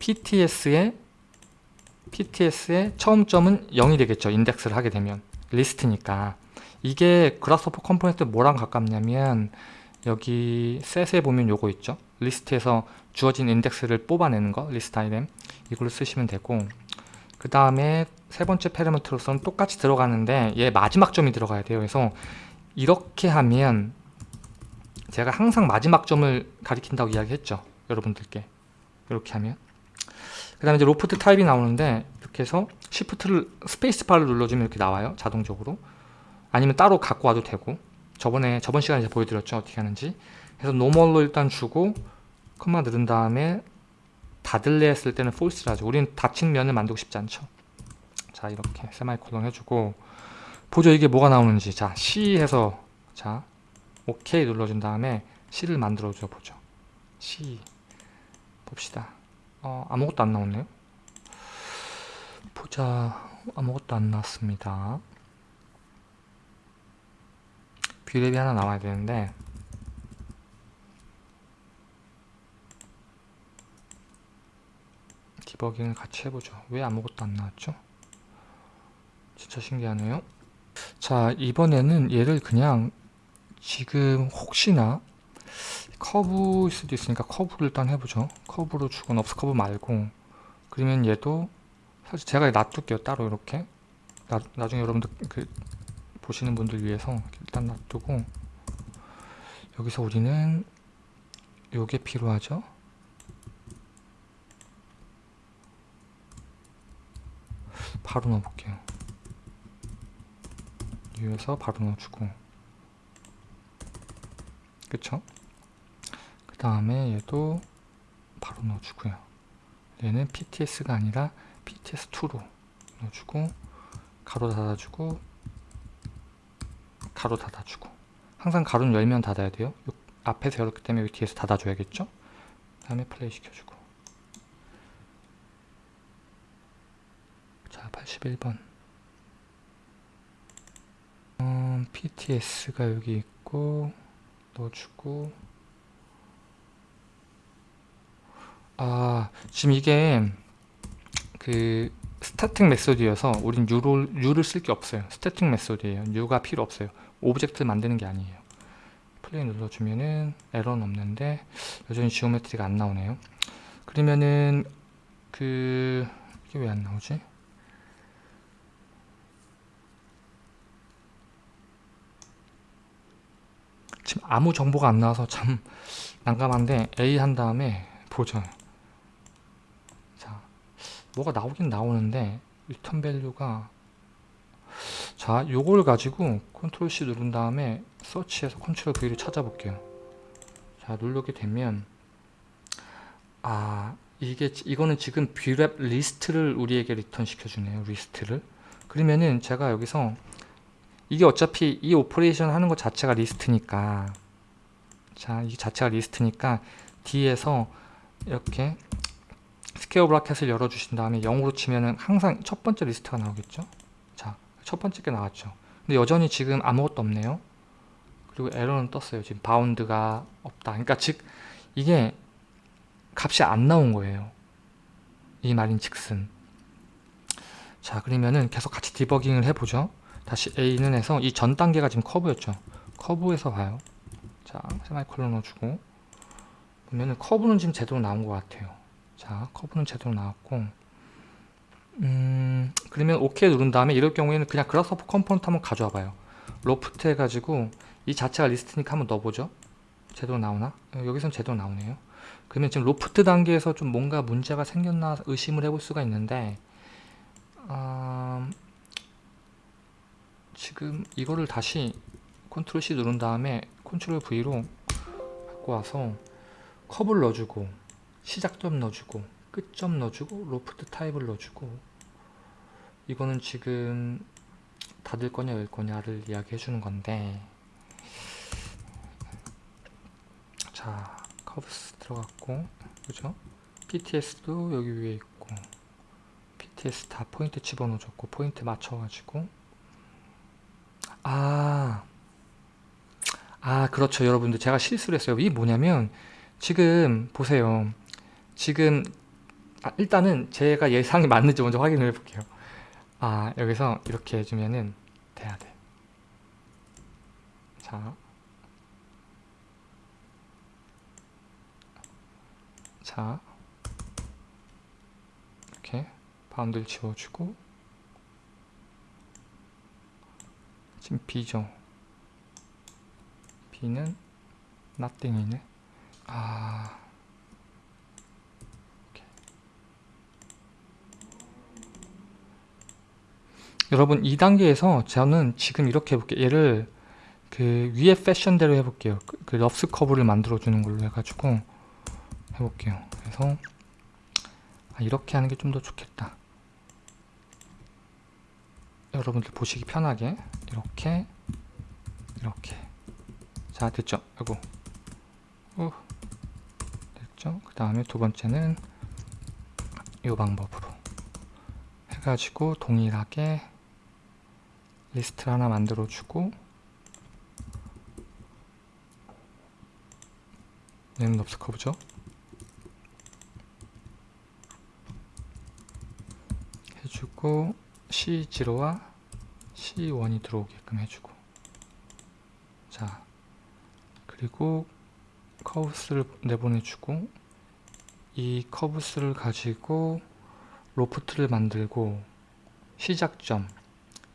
PTS의 PTS의 처음 점은 0이 되겠죠. 인덱스를 하게 되면 리스트니까 이게 Grasshopper component 뭐랑 가깝냐면 여기 셋에 보면 요거 있죠. 리스트에서 주어진 인덱스를 뽑아내는 거 list item 이걸로 쓰시면 되고 그 다음에 세 번째 parameter로서는 똑같이 들어가는데 얘 마지막 점이 들어가야 돼요. 그래서 이렇게 하면 제가 항상 마지막 점을 가리킨다고 이야기했죠. 여러분들께 이렇게 하면 그 다음에 이제 loft type이 나오는데 이렇게 해서 shift를 spacebar를 눌러주면 이렇게 나와요. 자동적으로 아니면 따로 갖고 와도 되고 저번에 저번 시간에 보여드렸죠. 어떻게 하는지 그래서 normal로 일단 주고 컴마 누른 다음에 닫을래 했을 때는 false를 하죠. 우리는 닫힌 면을 만들고 싶지 않죠. 자 이렇게 세마이콜론 해주고 보죠 이게 뭐가 나오는지 자 C 해서 자 OK 눌러준 다음에 C를 만들어줘 보죠. C 봅시다. 어, 아무것도 안 나오네요. 보자 아무것도 안 나왔습니다. Brep이 하나 나와야 되는데 디버깅을 같이 해보죠. 왜 아무것도 안 나왔죠? 진짜 신기하네요. 자 이번에는 얘를 그냥 지금 혹시나 커브일 수도 있으니까 커브를 일단 해보죠. 커브로 주고 NURBS curve 말고 그러면 얘도 사실 제가 놔둘게요. 따로 이렇게 나, 나중에 여러분들 그 보시는 분들 위해서 일단 놔두고 여기서 우리는 요게 필요하죠. 바로 넣어볼게요. 위에서 바로 넣어주고 그쵸? 그 다음에 얘도 바로 넣어주고요. 얘는 PTS가 아니라 PTS2로 넣어주고 가로 닫아주고 가로 닫아주고 항상 가로는 열면 닫아야 돼요. 요 앞에서 열었기 때문에 뒤에서 닫아줘야겠죠? 그 다음에 플레이 시켜주고 자 81번 음, PTS가 여기 있고 넣어주고. 아 지금 이게 그 static method여서 우린 유를, 유를 쓸 게 없어요. static method예요. 유가 필요 없어요. object 만드는 게 아니에요. 플레이 눌러주면은 에러는 없는데 여전히 geometry가 안 나오네요. 그러면은 그 이게 왜 안 나오지? 지금 아무 정보가 안 나와서 참 난감한데 A 한 다음에 보죠 자 뭐가 나오긴 나오는데 return value가 자 요걸 가지고 control C 누른 다음에 서치해서 컨트롤 V를 찾아볼게요. 자 누르게 되면 아 이게 이거는 지금 Brep 리스트를 우리에게 return 시켜주네요 리스트를. 그러면은 제가 여기서 이게 어차피 이 operation 하는 것 자체가 리스트니까 자, 이 자체가 리스트니까 D에서 이렇게 square bracket을 열어주신 다음에 0으로 치면은 항상 첫 번째 리스트가 나오겠죠? 자, 첫 번째 게 나왔죠. 근데 여전히 지금 아무것도 없네요. 그리고 에러는 떴어요. 지금 bound가 없다. 그러니까 즉 이게 값이 안 나온 거예요. 이 말인 즉슨. 자, 그러면은 계속 같이 디버깅을 해보죠. 다시 A는 해서 이 전 단계가 지금 커브였죠. 커브에서 봐요. 자, 세마이콜론 넣어주고 보면은 커브는 지금 제대로 나온 것 같아요. 자, 커브는 제대로 나왔고 음, 그러면 OK 누른 다음에 이럴 경우에는 그냥 Grasshopper component 한번 가져와 봐요. 로프트 해가지고 이 자체가 리스트니까 한번 넣어보죠. 제대로 나오나? 여기선 제대로 나오네요. 그러면 지금 로프트 단계에서 좀 뭔가 문제가 생겼나 의심을 해볼 수가 있는데 음, 지금 이거를 다시 control C 누른 다음에 control V로 갖고 와서 커브를 넣어주고 시작점 넣어주고 끝점 넣어주고 loft type을 넣어주고 이거는 지금 닫을 거냐 열 거냐를 이야기해 주는 건데 자 curves 들어갔고 그죠? PTS도 여기 위에 있고 PTS 다 포인트 집어넣어줬고 포인트 맞춰가지고 아, 아 그렇죠. 여러분들 제가 실수를 했어요. 이게 뭐냐면 지금 보세요. 지금 아, 일단은 제가 예상이 맞는지 먼저 확인을 해볼게요. 아 여기서 이렇게 해주면은 돼야 돼. 자, 자. 이렇게 바운드를 지워주고 지금 B죠. B는 nothing이네. 아. 여러분 2단계에서 저는 지금 이렇게 해볼게요. 얘를 그 위에 패션대로 해볼게요. 그, 그 럽스 커브를 만들어 주는 걸로 해가지고 해볼게요. 그래서 아, 이렇게 하는 게 좀 더 좋겠다 여러분들 보시기 편하게 이렇게 이렇게. 자 됐죠? 아이고. 어, 됐죠? 그 다음에 두 번째는 이 방법으로 해가지고 동일하게 리스트를 하나 만들어 주고 얘는 NURBS curve죠? 해주고 C0와 C1이 들어오게끔 해주고. 자 그리고 curves를 내보내주고 이 curves를 가지고 loft를 만들고 시작점.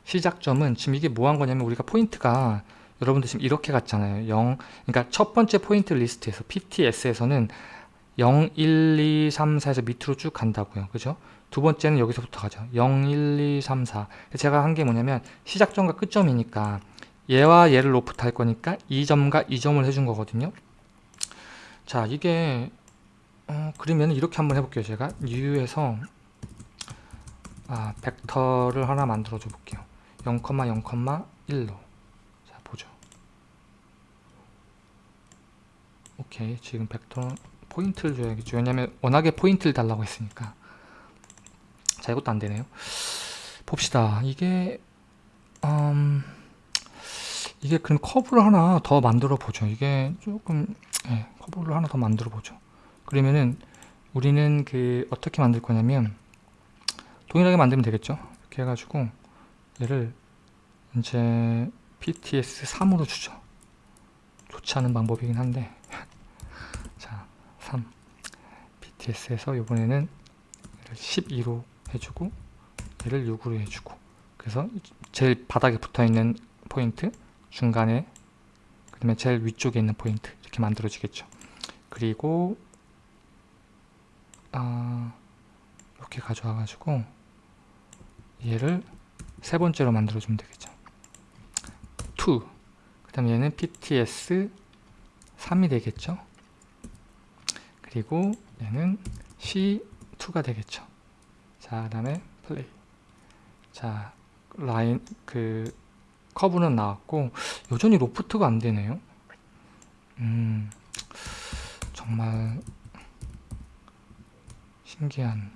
시작점은 지금 이게 뭐 한 거냐면 우리가 포인트가 여러분들 지금 이렇게 갔잖아요. 0 그러니까 첫 번째 포인트 리스트에서 PTS에서는 0, 1, 2, 3, 4에서 밑으로 쭉 간다고요. 그죠? 두 번째는 여기서부터 가죠. 0, 1, 2, 3, 4 제가 한 게 뭐냐면 시작점과 끝점이니까 얘와 얘를 로프트 할 거니까 이 점과 이 점을 해준 거거든요. 자 이게 어, 그러면 이렇게 한번 해볼게요. 제가 new에서 아, 벡터를 하나 만들어 줘 볼게요. 0,0,1로. 자 보죠. 오케이. 지금 벡터 포인트를 줘야겠죠. 왜냐면 워낙에 포인트를 달라고 했으니까 자 이것도 안되네요. 봅시다. 이게 음, 이게 그럼 커브를 하나 더 만들어 보죠. 이게 조금 네, 커브를 하나 더 만들어 보죠. 그러면은 우리는 그 어떻게 만들 거냐면 동일하게 만들면 되겠죠? 이렇게 해가지고 얘를 이제 PTS 3으로 주죠. 좋지 않은 방법이긴 한데. 자 3 PTS에서 이번에는 12로 해주고 얘를 6으로 해주고. 그래서 제일 바닥에 붙어있는 포인트 중간에 그 다음에 제일 위쪽에 있는 포인트 이렇게 만들어지겠죠. 그리고 아, 이렇게 가져와 가지고 얘를 세 번째로 만들어 주면 되겠죠. 2. 그 다음에 얘는 PTS 3이 되겠죠. 그리고 얘는 C2가 되겠죠 자, 그 다음에 플레이 자, 라인, 그, 커브는 나왔고, 여전히 로프트가 안 되네요. 음, 정말, 신기한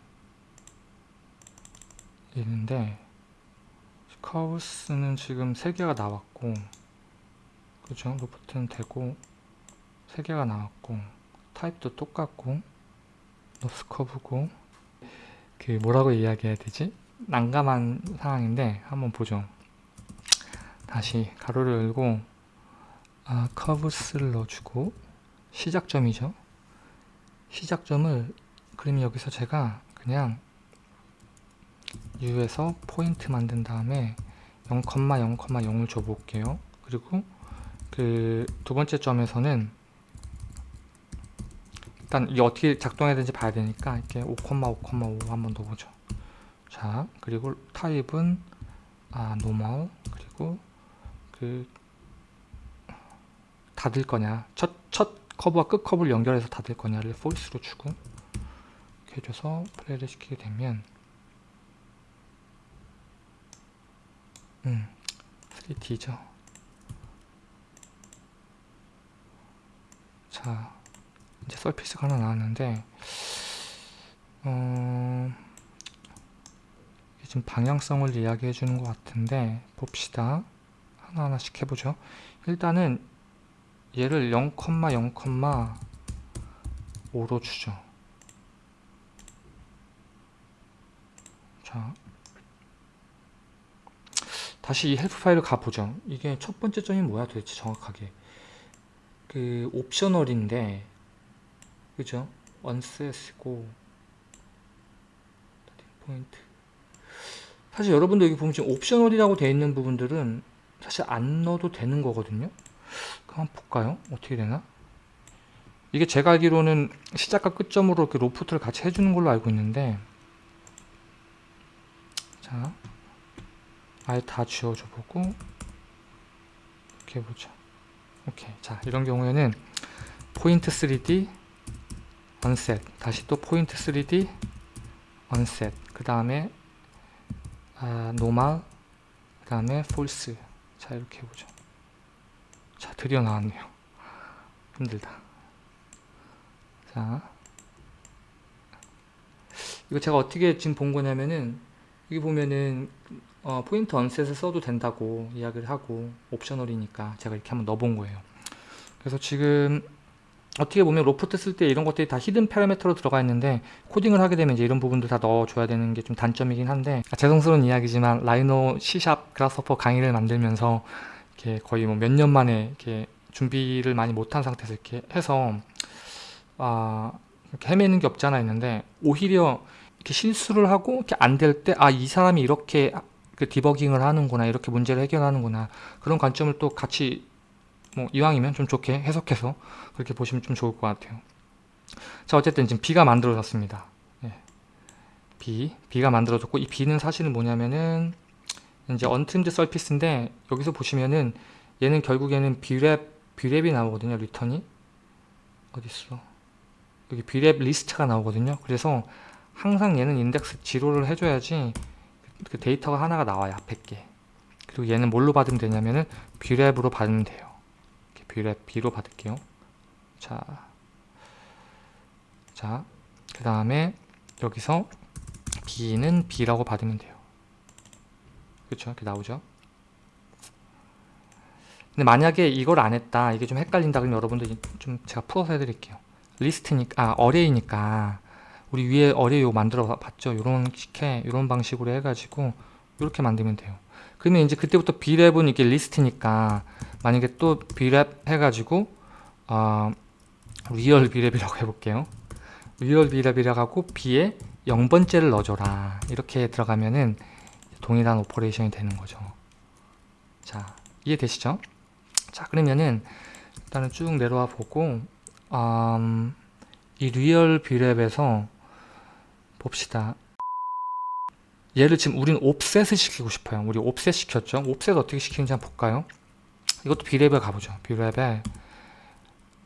일인데, 커브스는 지금 3개가 나왔고, 그죠? 로프트는 되고, 3개가 나왔고, 타입도 똑같고, 노스 커브고, 그 뭐라고 이야기해야 되지? 난감한 상황인데 한번 보죠. 다시 가로를 열고 아, 커브스를 넣어주고 시작점이죠. 시작점을 그럼 여기서 제가 그냥 U에서 포인트 만든 다음에 0,0,0을 줘볼게요. 그리고 그 두 번째 점에서는 일단 이게 어떻게 작동해야 되는지 봐야 되니까 이렇게 5,5,5 한번 넣어보죠. 자, 그리고 타입은 아, normal 그리고 그 닫을 거냐 첫, 첫 커브와 끝 커브를 연결해서 닫을 거냐를 false로 주고 이렇게 해줘서 플레이를 시키게 되면 음 3D죠 자 이제 surface가 하나 나왔는데 어... 지금 방향성을 이야기해 주는 것 같은데 봅시다. 하나하나씩 해보죠. 일단은 얘를 0,0,5로 주죠. 자 다시 이 help 파일을 가보죠. 이게 첫 번째 점이 뭐야 도대체 정확하게? 그 optional인데 그죠? 언셋이고 포인트 사실 여러분들 여기 보면 지금 옵셔널이라고 되어 있는 부분들은 사실 안 넣어도 되는 거거든요. 한번 볼까요? 어떻게 되나? 이게 제가 알기로는 시작과 끝점으로 이렇게 로프트를 같이 해주는 걸로 알고 있는데 자 아예 다 지워줘 보고 이렇게 해보자. 오케이. 자 이런 경우에는 포인트 3D Unset. 다시 또 포인트 3D Unset. 그 다음에 아, normal 그 다음에 false 자 이렇게 해보죠. 자 드디어 나왔네요. 힘들다. 자. 이거 제가 어떻게 지금 본 거냐면은 여기 보면은 어, Point Unset을 써도 된다고 이야기를 하고 optional이니까 제가 이렇게 한번 넣어본 거예요. 그래서 지금 어떻게 보면 로프트 쓸 때 이런 것들이 다 hidden parameter로 들어가 있는데 코딩을 하게 되면 이제 이런 부분도 다 넣어줘야 되는 게 좀 단점이긴 한데 아, 죄송스러운 이야기지만 라이노 C샵 그라스퍼 강의를 만들면서 이렇게 거의 뭐 몇 년 만에 이렇게 준비를 많이 못한 상태에서 이렇게 해서 아 이렇게 헤매는 게 없지 않아 있는데 오히려 이렇게 실수를 하고 이렇게 안 될 때 아 이 사람이 이렇게 그 디버깅을 하는구나 이렇게 문제를 해결하는구나 그런 관점을 또 같이 뭐 이왕이면 좀 좋게 해석해서 그렇게 보시면 좀 좋을 것 같아요. 자 어쨌든 지금 B가 만들어졌습니다. 예. B, B가 만들어졌고 이 B는 사실은 뭐냐면은 이제 untrimmed surface인데 여기서 보시면은 얘는 결국에는 Brep, Brep이 나오거든요 return이. 어딨어? 여기 Brep 리스트가 나오거든요. 그래서 항상 얘는 인덱스 0를 해줘야지 그 데이터가 하나가 나와요 앞에 게. 그리고 얘는 뭘로 받으면 되냐면은 Brep으로 받으면 돼요 B로 받을게요 자, 자, 그 다음에 여기서 B는 B라고 받으면 돼요. 그렇죠? 이렇게 나오죠? 근데 만약에 이걸 안 했다, 이게 좀 헷갈린다 그러면 여러분들 좀 제가 풀어서 해드릴게요. 리스트니까, 아, array니까 우리 위에 array 만들어 봤죠? 이런 식의 이런 방식으로 해가지고 이렇게 만들면 돼요. 그러면 이제 그때부터 Brep은 이게 리스트니까 만약에 또 Brep 해가지고 어, real Brep이라고 해볼게요. real Brep이라고 하고 B에 0번째를 넣어줘라. 이렇게 들어가면은 동일한 operation이 되는 거죠. 자, 이해되시죠? 자, 그러면은 일단은 쭉 내려와 보고 음, 이 real Brep에서 봅시다. 얘를 지금 우리는 offset을 시키고 싶어요. 우리 offset 시켰죠? offset 어떻게 시키는지 한번 볼까요? 이것도 Brep에 가보죠. Brep에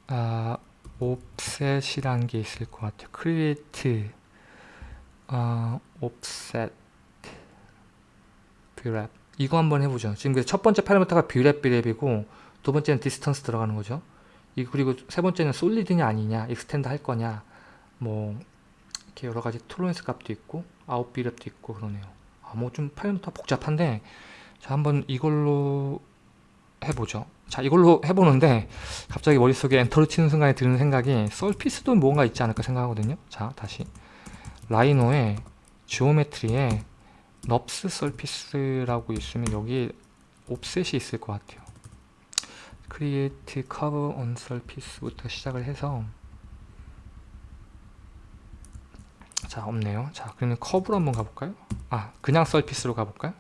아, offset이라는 게 있을 것 같아요. create 아, offset Brep 이거 한번 해보죠. 지금 첫 번째 parameter가 Brep Brep이고 두 번째는 distance 들어가는 거죠. 이 그리고 세 번째는 solid냐 아니냐, extend 할 거냐, 뭐 이렇게 여러 가지 tolerance 값도 있고 out Brep도 있고 그러네요. 아, 뭐좀 parameter 복잡한데 자 한번 이걸로 해보죠. 자 이걸로 해보는데 갑자기 머릿속에 enter를 치는 순간에 드는 생각이 surface도 뭔가 있지 않을까 생각하거든요. 자 다시 라이노의 geometry에 NURBS surface라고 있으면 여기 offset이 있을 것 같아요. create curve on surface부터 시작을 해서 자 없네요. 자 그러면 커브로 한번 가볼까요? 아 그냥 surface로 가볼까요?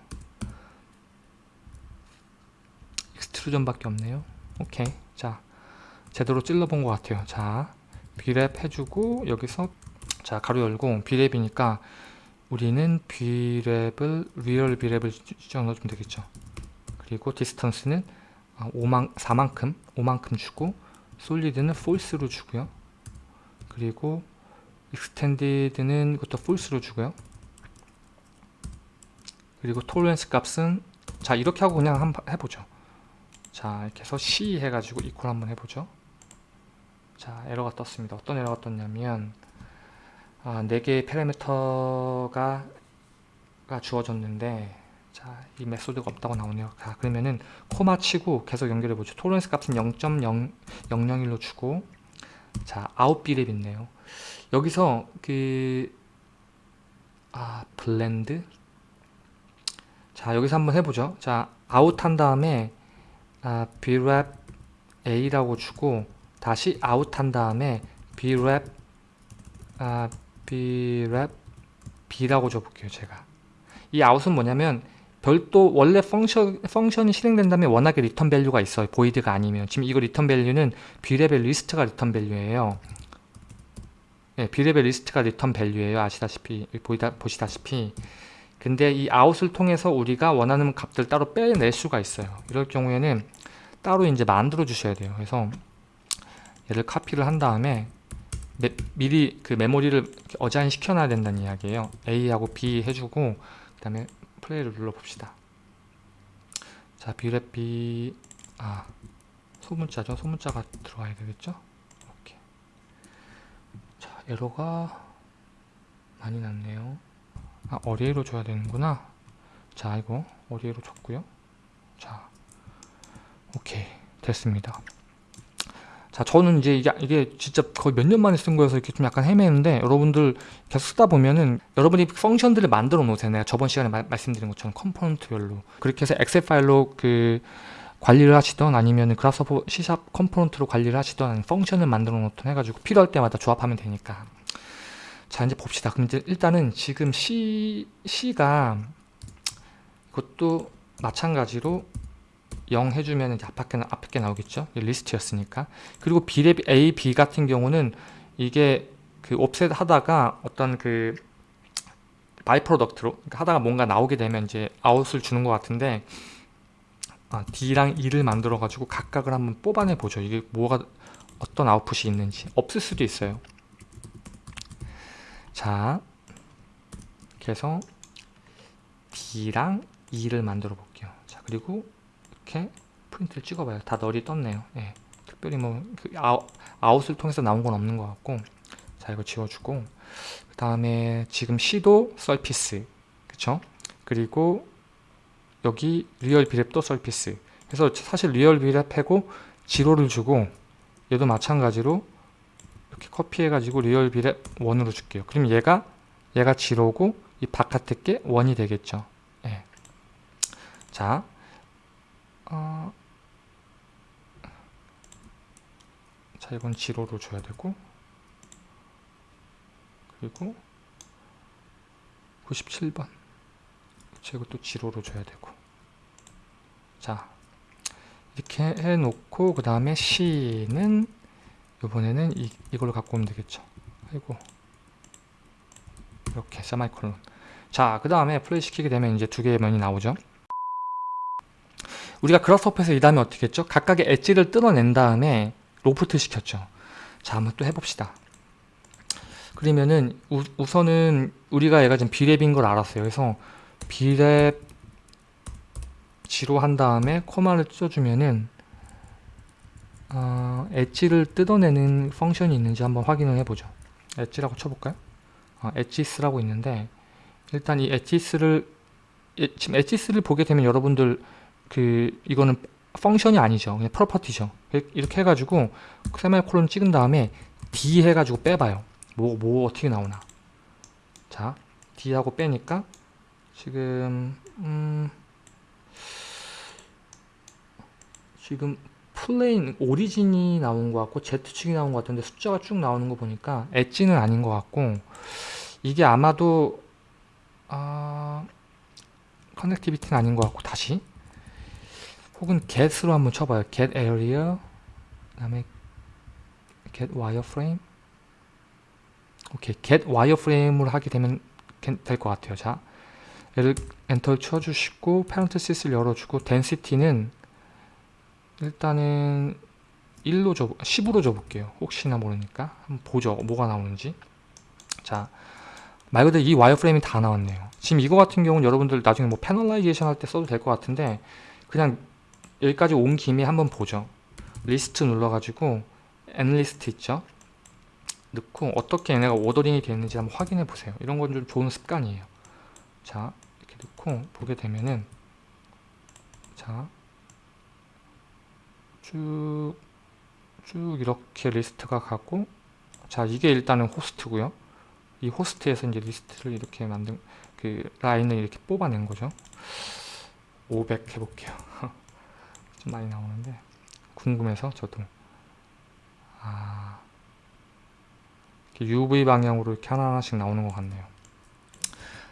extrusion 밖에 없네요. 오케이. 자, 제대로 찔러본 것 같아요. 자, Brep 해주고 여기서 자 가로 열고 Brep이니까 우리는 Brep을 real Brep을 넣어주면 되겠죠. 그리고 distance는 5만, 4만큼 5만큼 주고 solid는 false로 주고요. 그리고 extended는 이것도 false로 주고요. 그리고 tolerance 값은 자 이렇게 하고 그냥 한번 해보죠. 자 이렇게 해서 C 해가지고 equal 한번 해보죠. 자 에러가 떴습니다. 어떤 에러가 떴냐면 아, 4개의 parameter가 가 주어졌는데 자 이 method가 없다고 나오네요. 자 그러면은 콤마 치고 계속 연결해 보죠. tolerance 값은 0.0001로 주고 자 out Brep 있네요 여기서 그 아 blend 자 여기서 한번 해보죠. 자 아웃 한 다음에 아, brep a라고 주고 다시 아웃 한 다음에 brep 아, brep b라고 줘볼게요 제가. 이 out은 뭐냐면 별도 원래 function, function이 실행된 다음에 워낙에 return value가 있어요. void가 아니면. 지금 이거 리턴 밸류는 b랩의 리스트가 리턴 밸류예요 네, b랩의 리스트가 리턴 밸류예요. 아시다시피 보이다, 보시다시피. 근데 이 아웃을 통해서 우리가 원하는 값들 따로 빼낼 수가 있어요. 이럴 경우에는 따로 이제 만들어 주셔야 돼요. 그래서 얘를 카피를 한 다음에 매, 미리 그 메모리를 어자인 시켜놔야 된다는 이야기예요. A하고 B 해주고 그 다음에 플레이를 눌러봅시다. 자 B랩 B. 아 소문자죠? 소문자가 들어가야 되겠죠 에러가 많이 났네요. 아 array로 줘야 되는구나. 자 이거 array로 줬고요. 자 오케이. 됐습니다. 자 저는 이제 이게, 이게 진짜 거의 몇 년 만에 쓴 거여서 이렇게 좀 약간 헤매는데 여러분들 계속 쓰다 보면은 여러분이 function들을 만들어 놓으세요. 내가 저번 시간에 마, 말씀드린 것처럼 component별로. 그렇게 해서 엑셀 파일로 그 관리를 하시던 아니면 그라스허퍼 C샵 컴포넌트로 관리를 하시던 function을 만들어 놓던 해가지고 필요할 때마다 조합하면 되니까. 자 이제 봅시다. 그럼 이제 일단은 지금 C, C가 그것도 마찬가지로 0 해주면 이제 앞에, 앞에 나오겠죠? 리스트였으니까. 그리고 brep A, B 같은 경우는 이게 그 offset 하다가 어떤 그 by-product로 그러니까 하다가 뭔가 나오게 되면 이제 아웃을 주는 것 같은데 아, D랑 E를 만들어 가지고 각각을 한번 뽑아내 보죠 이게 뭐가 어떤 아웃풋이 있는지 없을 수도 있어요 자 그래서 D랑 E를 만들어 볼게요 자 그리고 이렇게 프린트를 찍어봐요. 다 null이 떴네요. 예. 특별히 뭐그 아웃, 을 통해서 나온 건 없는 것 같고 자 이거 지워주고 그 다음에 지금 C도 surface 그쵸? 그리고 여기 real brep도 surface 그래서 사실 real brep하고 zero를 주고 얘도 마찬가지로 이렇게 카피해 가지고 real brep one으로 줄게요. 그럼 얘가 얘가 zero고 이 바깥에 게 one이 되겠죠. 예. 자 어... 자 이건 zero로 줘야 되고 그리고 97번 그쵸 이것도 zero로 줘야 되고 자 이렇게 해놓고 그 다음에 C는 이번에는 이, 이걸로 갖고 오면 되겠죠 아이고 이렇게 세미콜론 자그 다음에 플레이 시키게 되면 이제 두 개의 면이 나오죠 우리가 Grasshopper에서 이 다음에 어떻게 했죠? 각각의 엣지를 뜯어낸 다음에 로프트 시켰죠. 자, 한번 또 해봅시다. 그러면은 우, 우선은 우리가 얘가 지금 brep인 걸 알았어요. 그래서 brep zero 한 다음에 콤마를 쳐주면은 어, 엣지를 뜯어내는 function이 있는지 한번 확인을 해보죠. edge라고 쳐볼까요? 어, edges라고 있는데 일단 이 edges를 지금 edges를 보게 되면 여러분들 그 이거는 function이 아니죠. 그냥 property죠. 이렇게 해가지고 세미콜론 찍은 다음에 D 해가지고 빼봐요. 뭐, 뭐 어떻게 나오나. 자, D하고 빼니까 지금 음, 지금 plane origin이 나온 것 같고 Z축이 나온 것 같은데 숫자가 쭉 나오는 거 보니까 엣지는 아닌 것 같고 이게 아마도 아, connectivity는 아닌 것 같고 다시 혹은 get으로 한번 쳐봐요. get area 그 다음에 get wireframe 오케이 get wireframe을 하게 되면 될 것 같아요. 자 얘를 엔터를 쳐주시고 parenthesis를 열어주고 density는 일단은 1로 줘 10으로 줘볼게요. 혹시나 모르니까 한번 보죠. 뭐가 나오는지 자 말 그대로 이 wireframe이 다 나왔네요. 지금 이거 같은 경우는 여러분들 나중에 뭐 panelization 할 때 써도 될 것 같은데 그냥 여기까지 온 김에 한번 보죠. 리스트 눌러가지고 엔리스트 있죠? 넣고 어떻게 얘네가 ordering이 되는지 한번 확인해 보세요. 이런 건 좀 좋은 습관이에요. 자 이렇게 넣고 보게 되면은 자 쭉, 쭉 이렇게 리스트가 가고 자 이게 일단은 호스트고요. 이 호스트에서 이제 리스트를 이렇게 만든 그 라인을 이렇게 뽑아낸 거죠. 500 해볼게요 좀 많이 나오는데 궁금해서 저도 아 UV 방향으로 이렇게 하나하나씩 나오는 것 같네요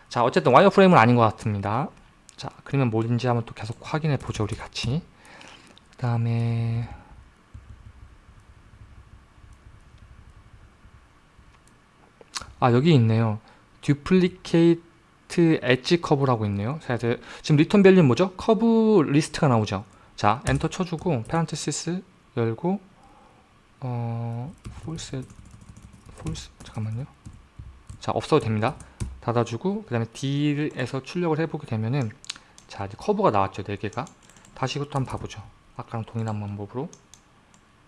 자 어쨌든 와이어프레임은 아닌 것 같습니다. 자 그러면 뭐인지 한번 또 계속 확인해 보죠 우리 같이. 그 다음에 아 여기 있네요. duplicate edge curve라고 있네요. 자 지금 return value는 뭐죠? 커브 리스트가 나오죠. 자 엔터 쳐주고 parenthesis 열고 어 false false 잠깐만요. 자 없어도 됩니다 닫아주고 그 다음에 D에서 출력을 해보게 되면은 자 이제 커브가 나왔죠 4개가. 다시 이것도 한번 봐보죠. 아까랑 동일한 방법으로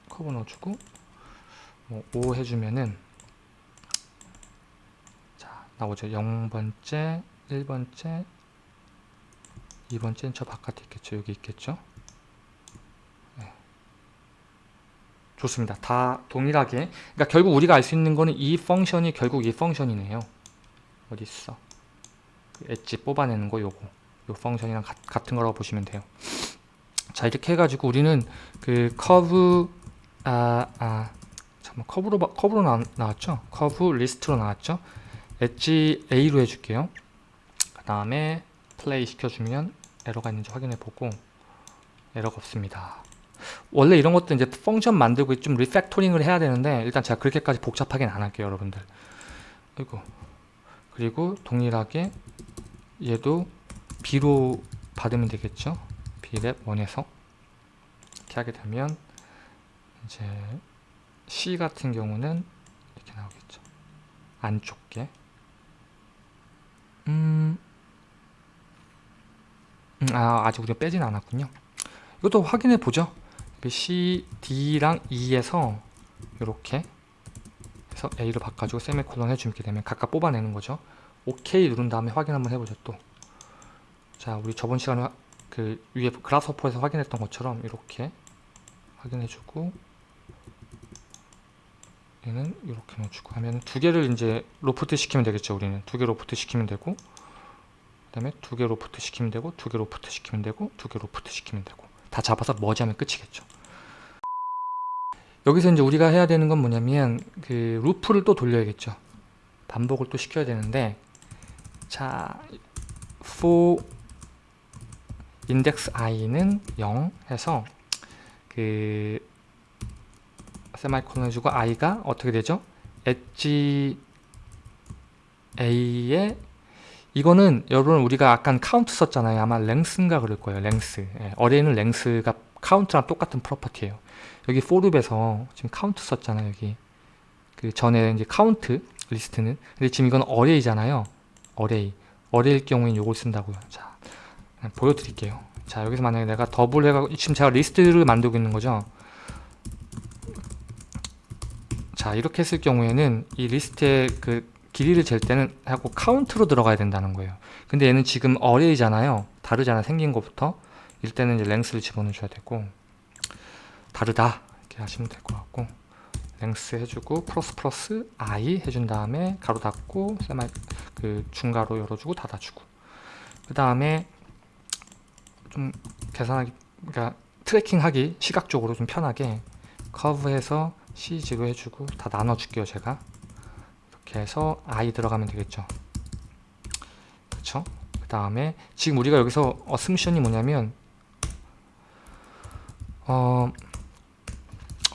커브 넣어주고 뭐5 해주면은 자 나오죠. 0번째 1번째 2번째는 저 바깥에 있겠죠. 여기 있겠죠. 네. 좋습니다. 다 동일하게. 그러니까 결국 우리가 알 수 있는 거는 이 펑션이 결국 이 펑션이네요 그 엣지 뽑아내는 거 요거. 요 펑션이랑 가, 같은 거라고 보시면 돼요. 자 이렇게 해가지고 우리는 그 커브 아, 아 잠깐 커브로 바- 커브로 나, 나왔죠? 커브 리스트로 나왔죠? 엣지 A로 해줄게요. 그 다음에 플레이 시켜주면 에러가 있는지 확인해 보고 에러가 없습니다. 원래 이런 것도 이제 function 만들고 좀 refactoring을 해야 되는데 일단 제가 그렇게까지 복잡하게는 안 할게요 여러분들. 아이고 그리고 동일하게 얘도 B로 받으면 되겠죠? B랩 1에서. 이렇게 하게 되면 이제 C 같은 경우는 이렇게 나오겠죠. 안쪽게 음, 음, 아 아직 우리가 빼진 않았군요. 이것도 확인해 보죠. 그 C, D랑 E에서 이렇게 해서 A로 바꿔주고 세미콜론 해주게 되면 각각 뽑아내는 거죠. OK 누른 다음에 확인 한번 해보죠 또 자 우리 저번 시간에 화- 그 위에 Grasshopper에서 확인했던 것처럼 이렇게 확인해주고 얘는 이렇게 넣어주고 하면 두 개를 이제 로프트 시키면 되겠죠 우리는. 두 개 로프트 시키면 되고 그 다음에 두 개 로프트 시키면 되고 두 개 로프트 시키면 되고 두 개 로프트 시키면 되고. 다 잡아서 merge하면 끝이겠죠 여기서 이제 우리가 해야 되는 건 뭐냐면 그 루프를 또 돌려야겠죠. 반복을 또 시켜야 되는데 자 for index i는 0 해서 그 세마이콜론 해주고 i가 어떻게 되죠? 엣지 a에 이거는 여러분 우리가 아까 카운트 썼잖아요. 아마 length인가 그럴 거예요 length 예, array는 length가 카운트랑 똑같은 property예요 여기 for loop에서 지금 카운트 썼잖아요 여기. 그 전에 이제 카운트 리스트는. 근데 지금 이건 array잖아요. array array일 경우엔 요걸 쓴다고요. 자 보여드릴게요. 자 여기서 만약에 내가 더블 해가 지금 제가 리스트를 만들고 있는 거죠? 자 이렇게 했을 경우에는 이 리스트의 그 길이를 잴 때는 하고 카운트로 들어가야 된다는 거예요. 근데 얘는 지금 array잖아요. 다르잖아. 생긴 것부터. 때는 이제 length를 집어넣어 줘야 되고 다르다. 이렇게 하시면 될 것 같고 랭스 해주고 플러스 플러스 i 해준 다음에 가로 닫고 세마 그 중가로 열어주고 닫아주고. 그 다음에 좀 계산하기 그러니까 트래킹하기 시각적으로 좀 편하게 커브해서 CG로 해주고 다 나눠줄게요 제가. 이렇게 해서 i 들어가면 되겠죠. 그쵸? 그 다음에 지금 우리가 여기서 어스미션이 뭐냐면 어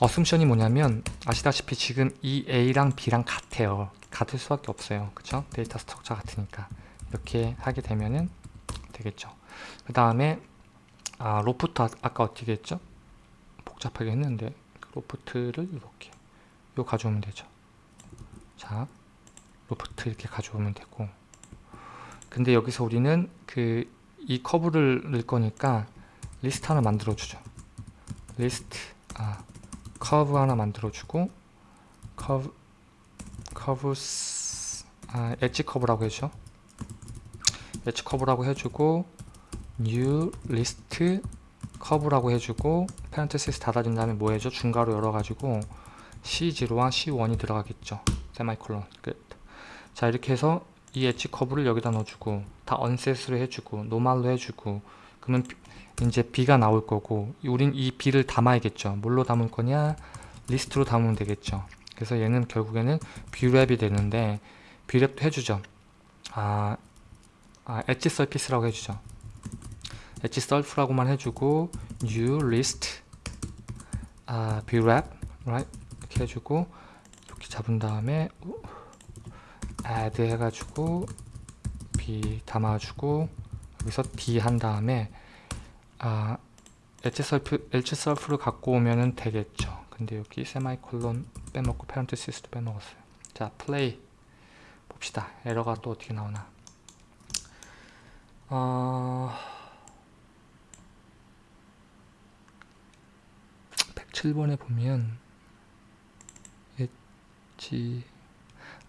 어스미션이 뭐냐면 아시다시피 지금 이 A랑 B랑 같아요. 같을 수밖에 없어요. 그쵸? data structure 같으니까. 이렇게 하게 되면은 되겠죠. 그 다음에 아 로프트 아- 아까 어떻게 했죠? 복잡하게 했는데 그 loft를 이렇게 요 가져오면 되죠. 자 로프트 이렇게 가져오면 되고. 근데 여기서 우리는 그 이 커브를 넣을 거니까 리스트 하나 만들어 주죠. 리스트 아 커브 하나 만들어 주고 커브 커브 아 엣지 커브라고 해줘. 엣지 커브라고 해주고 new list 커브라고 해주고 parenthesis 닫아준 다음에 뭐 해줘? 중괄호 열어가지고 C0와 C1이 들어가겠죠. 세마이콜론 끝자 이렇게 해서 이 edge curve를 여기다 넣어주고 다 unset으로 해주고 normal로 해주고 그러면 비- 이제 B가 나올 거고 우린 이 B를 담아야겠죠. 뭘로 담을 거냐? 리스트로 담으면 되겠죠. 그래서 얘는 결국에는 Brep이 되는데 Brep도 해주죠. 아, 아 edge surface라고 해주죠. edge surf라고만 해주고 new list 아 Brep right 이렇게 해주고 이렇게 잡은 다음에 add 해가지고 B 담아주고 여기서 D 한 다음에 아 edge surf edge surf를 갖고 오면은 되겠죠. 근데 여기 세마이콜론 빼먹고 parenthesis도 빼먹었어요. 자 플레이 봅시다. 에러가 또 어떻게 나오나. 어... 107번에 보면 엣지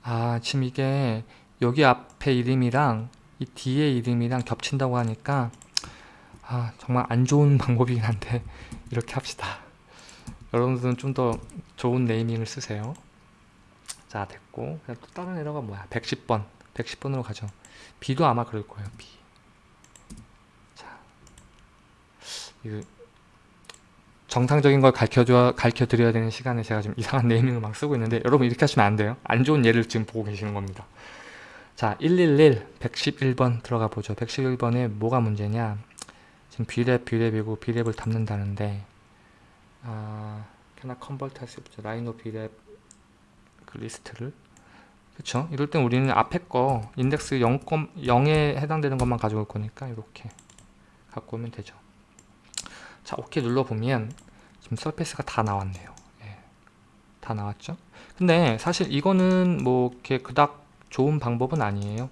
아 지금 이게 여기 앞에 이름이랑 이 뒤에 이름이랑 겹친다고 하니까 아 정말 안 좋은 방법이긴 한데 이렇게 합시다. 여러분들은 좀 더 좋은 네이밍을 쓰세요. 자 됐고. 그냥 또 다른 에러가 뭐야? 110번. 110번으로 가죠. B도 아마 그럴 거예요 B. 자. 이거 정상적인 걸 가르쳐줘 가르쳐 드려야 되는 시간에 제가 지금 이상한 naming을 막 쓰고 있는데 여러분 이렇게 하시면 안 돼요. 안 좋은 예를 지금 보고 계시는 겁니다. 자111 111번 들어가 보죠. 111번에 뭐가 문제냐 지금 Brep Brep이고 Brep을 담는다는데 아 cannot convert 할수 없죠. Rhino Brep 그 리스트를. 그쵸? 이럴 땐 우리는 앞에 거 인덱스 0, 0에 해당되는 것만 가져올 거니까 이렇게 갖고 오면 되죠. 자 오케이 눌러보면 지금 서페이스가 다 나왔네요. 예, 다 나왔죠? 근데 사실 이거는 뭐 이렇게 그닥 좋은 방법은 아니에요.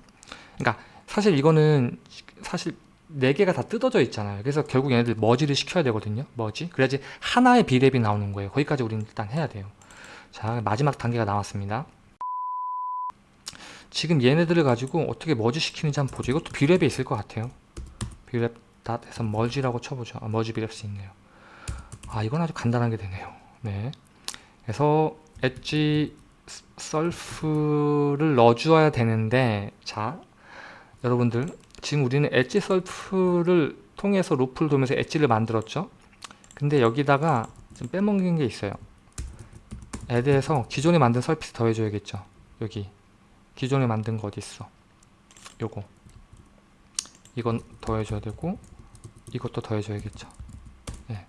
그러니까 사실 이거는 사실 네 개가 다 뜯어져 있잖아요. 그래서 결국 얘네들 머지를 시켜야 되거든요. 머지. 그래야지 하나의 비랩이 나오는 거예요. 거기까지 우리는 일단 해야 돼요. 자 마지막 단계가 나왔습니다. 지금 얘네들을 가지고 어떻게 머지 시키는지 한번 보죠. 이것도 비랩에 있을 것 같아요. Brep dot 해서 merge라고 쳐보죠. 아, merge Breps 있네요. 아 이건 아주 간단하게 되네요. 네. 그래서 edge surf를 넣어주어야 되는데 자 여러분들 지금 우리는 edge surf를 통해서 루프를 돌면서 엣지를 만들었죠. 근데 여기다가 좀 빼먹는 게 있어요. add해서 기존에 만든 surface 더해줘야겠죠. 여기. 기존에 만든 거 어디 있어? 요거. 이건 더해줘야 되고 이것도 더해줘야겠죠. 예.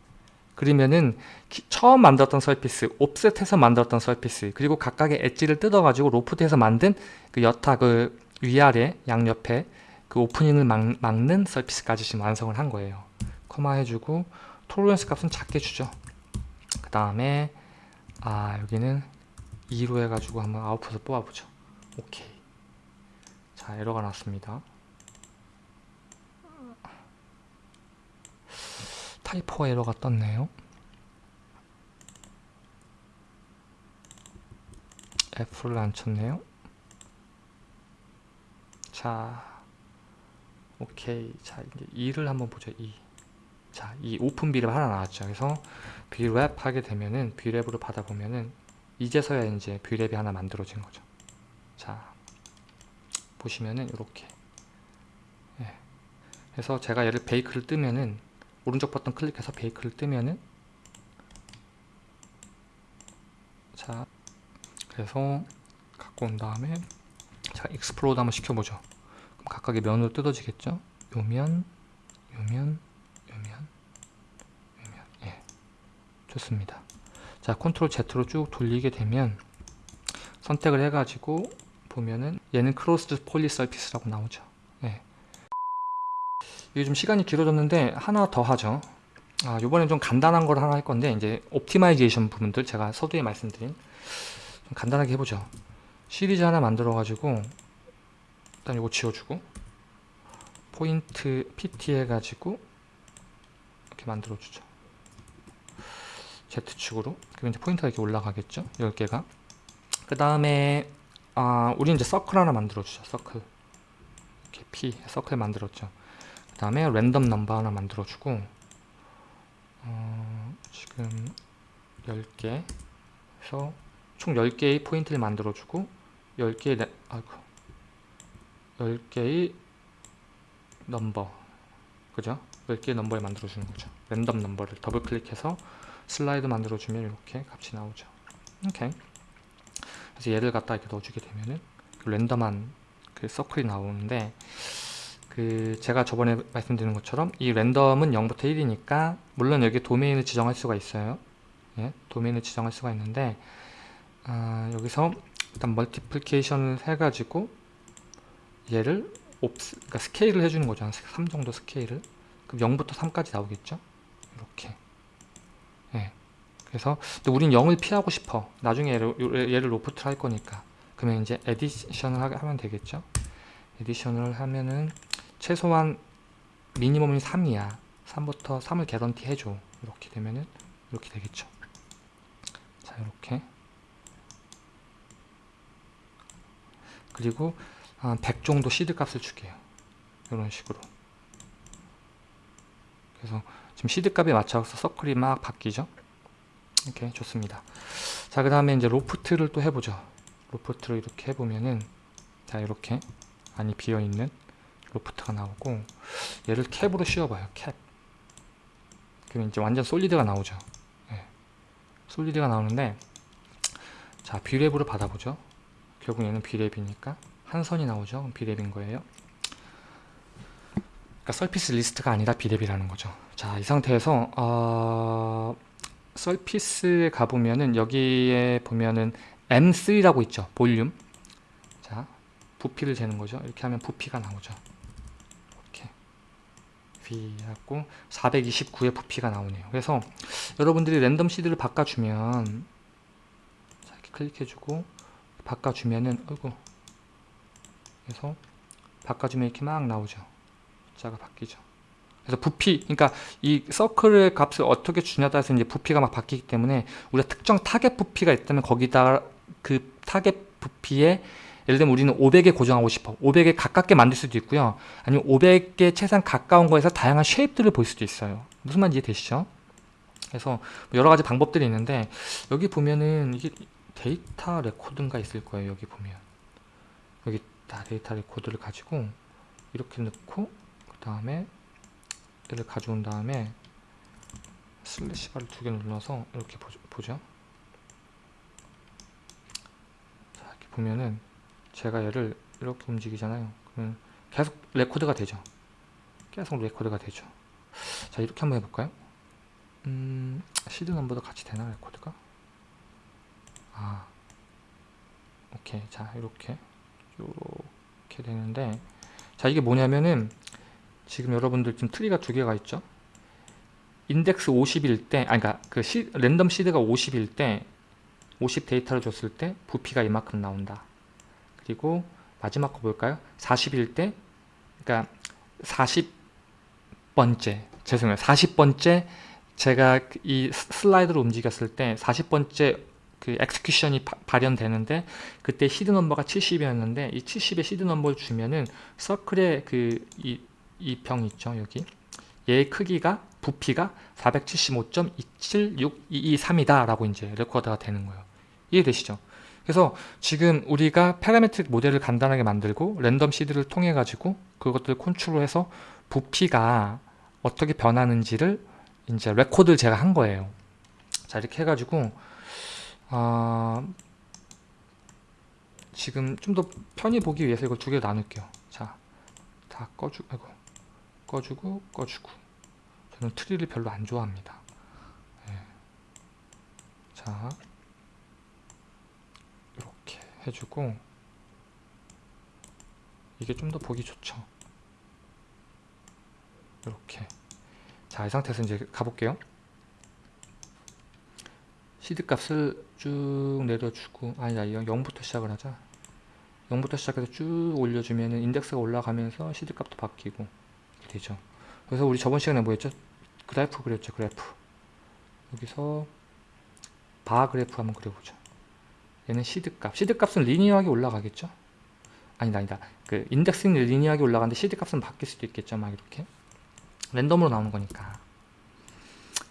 그러면은 기- 처음 만들었던 서피스 옵셋해서 만들었던 서피스 그리고 각각의 엣지를 뜯어 가지고 로프트에서 만든 그 여타 그 위아래 양옆에 그 오프닝을 막, 막는 서피스까지 지금 완성을 한 거예요. 커마 해주고 톨러런스 값은 작게 주죠. 그 다음에 아 여기는 2로 해가지고 한번 아웃풋을 뽑아보죠. 오케이. 자 에러가 났습니다. 타이포 에러가 떴네요. F를 안 쳤네요. 자 오케이 자 이제 2를 한번 보죠 2 자, 이 open Brep 하나 나왔죠. 그래서 Brep 하게 되면은 Brep으로 받아보면은 이제서야 이제 Brep이 하나 만들어진 거죠. 자, 보시면은 이렇게. 예. 그래서 제가 얘를 bake를 뜨면은 오른쪽 버튼 클릭해서 bake를 뜨면은 자, 그래서 갖고 온 다음에 자, explode 한번 시켜보죠. 각각의 면으로 뜯어지겠죠? 요 면, 요 면, 요면 요면. 예. 좋습니다. 자 Ctrl Z로 쭉 돌리게 되면 선택을 해가지고 보면은 얘는 closed polysurface라고 나오죠. 예. 이게 좀 시간이 길어졌는데 하나 더 하죠. 아 요번엔 좀 간단한 걸 하나 할 건데 이제 optimization 부분들 제가 서두에 말씀드린 좀 간단하게 해보죠. 시리즈 하나 만들어 가지고 일단 이거 지워주고 포인트 PT 해가지고 이렇게 만들어주죠. Z축으로. 그리고 이제 포인트가 이렇게 올라가겠죠. 10개가. 그 다음에, 아, 우리 이제 서클 하나 만들어주죠. 서클. 이렇게 P, 서클 만들었죠. 그 다음에 랜덤 넘버 하나 만들어주고, 어, 지금 10개. 해서 총 10개의 포인트를 만들어주고, 10개의, 레, 아이고. 10개의 넘버. 그죠? 몇 개의 넘버를 만들어 주는 거죠 랜덤 넘버를 더블 클릭해서 슬라이드 만들어 주면 이렇게 값이 나오죠 오케이 그래서 얘를 갖다 이렇게 넣어주게 되면은 그 랜덤한 그 서클이 나오는데 그 제가 저번에 말씀드린 것처럼 이 랜덤은 0부터 1이니까 물론 여기 도메인을 지정할 수가 있어요 예, 도메인을 지정할 수가 있는데 아, 여기서 일단 multiplication을 해가지고 얘를 옵스, 그러니까 스케일을 해주는 거죠. 한 3 정도 스케일을. 그럼 0부터 3까지 나오겠죠? 이렇게. 예. 그래서 근데 우린 0을 피하고 싶어. 나중에 얘를, 얘를 loft를 할 거니까. 그러면 이제 addition을 하, 하면 되겠죠? addition을 하면은 최소한 minimum이 3이야. 3부터 3을 개런티 해줘. 이렇게 되면은 이렇게 되겠죠? 자 이렇게. 그리고 한100 정도 시드 값을 줄게요. 이런 식으로. 그래서 지금 시드 값에 맞춰서 서클이 막 바뀌죠? 이렇게 좋습니다. 자 그 다음에 이제 loft를 또 해보죠. loft를 이렇게 해보면은 자 이렇게 안이 비어있는 loft가 나오고 얘를 cap으로 씌워봐요 캡. 그러면 이제 완전 solid가 나오죠. 네. solid가 나오는데 자 Brep으로 받아보죠. 결국 얘는 Brep이니까 한 선이 나오죠? Brep인 거예요? 그러니까 surface 리스트가 아니라 Brep이라는 거죠. 자 이 상태에서 어... surface에 가보면은 여기에 보면은 M3라고 있죠 볼륨. 자 부피를 재는 거죠. 이렇게 하면 부피가 나오죠. 이렇게. V하고 429의 부피가 나오네요. 그래서 여러분들이 랜덤 seed를 바꿔주면 자 이렇게 클릭해주고 바꿔주면은 어이구 그래서 바꿔주면 이렇게 막 나오죠. 숫자가 바뀌죠. 그래서 부피 그러니까 이 서클의 값을 어떻게 주냐에 따라서 이제 부피가 막 바뀌기 때문에 우리가 특정 타겟 부피가 있다면 거기다 그 타겟 부피에 예를 들면 우리는 500에 고정하고 싶어. 500에 가깝게 만들 수도 있고요. 아니면 500에 최대한 가까운 거에서 다양한 shape들을 볼 수도 있어요. 무슨 말인지 이해되시죠? 그래서 뭐 여러 가지 방법들이 있는데 여기 보면은 이게 데이터 record인가 있을 거예요 여기 보면 다 데이터 record를 가지고 이렇게 넣고 그 다음에 얘를 가져온 다음에 slash bar를 두 개 눌러서 이렇게 보죠. 자, 이렇게 보면은 제가 얘를 이렇게 움직이잖아요. 그러면 계속 record가 되죠. 계속 record가 되죠. 자, 이렇게 한번 해볼까요? 음, 시드 넘버도 같이 되나, record가? 아, 오케이. 자, 이렇게. 이렇게 되는데, 자, 이게 뭐냐면은, 지금 여러분들 지금 tree가 두 개가 있죠? 인덱스 50일 때, 아니, 그니까 그 시, 랜덤 seed가 50일 때, 50 데이터를 줬을 때 부피가 이만큼 나온다. 그리고 마지막 거 볼까요? 40일 때, 그러니까 40번째, 죄송해요. 40번째 제가 이 슬라이드로 움직였을 때 40번째 그 execution이 바, 발현되는데 그때 시드 넘버가 70이었는데 이 70의 시드 넘버를 주면은 서클의 그 이 이 병 있죠 여기? 얘의 크기가 부피가 475.276223이다 라고 이제 record가 되는 거예요. 이해되시죠? 그래서 지금 우리가 parametric 모델을 간단하게 만들고 랜덤 seed를 통해 가지고 그것들을 컨트롤해서 부피가 어떻게 변하는지를 이제 record를 제가 한 거예요. 자 이렇게 해가지고 어, 지금 좀 더 편히 보기 위해서 이걸 두개 나눌게요. 자 다 꺼주 아이고 꺼주고 꺼주고. 저는 트리를 별로 안 좋아합니다. 네. 자 이렇게 해주고. 이게 좀 더 보기 좋죠. 이렇게. 자 이 상태에서 이제 가볼게요 시드 값을 쭉 내려주고 아니다 이건 0부터 시작을 하자. 0부터 시작해서 쭉 올려주면 인덱스가 올라가면서 시드 값도 바뀌고 되죠. 그래서 우리 저번 시간에 뭐 했죠? 그래프 그렸죠 그래프. 여기서 바 그래프 한번 그려보죠. 얘는 시드 값. 시드 값은 linear하게 올라가겠죠? 아니다 아니다. 그 인덱스는 linear하게 올라가는데 시드 값은 바뀔 수도 있겠죠 막 이렇게. 랜덤으로 나오는 거니까.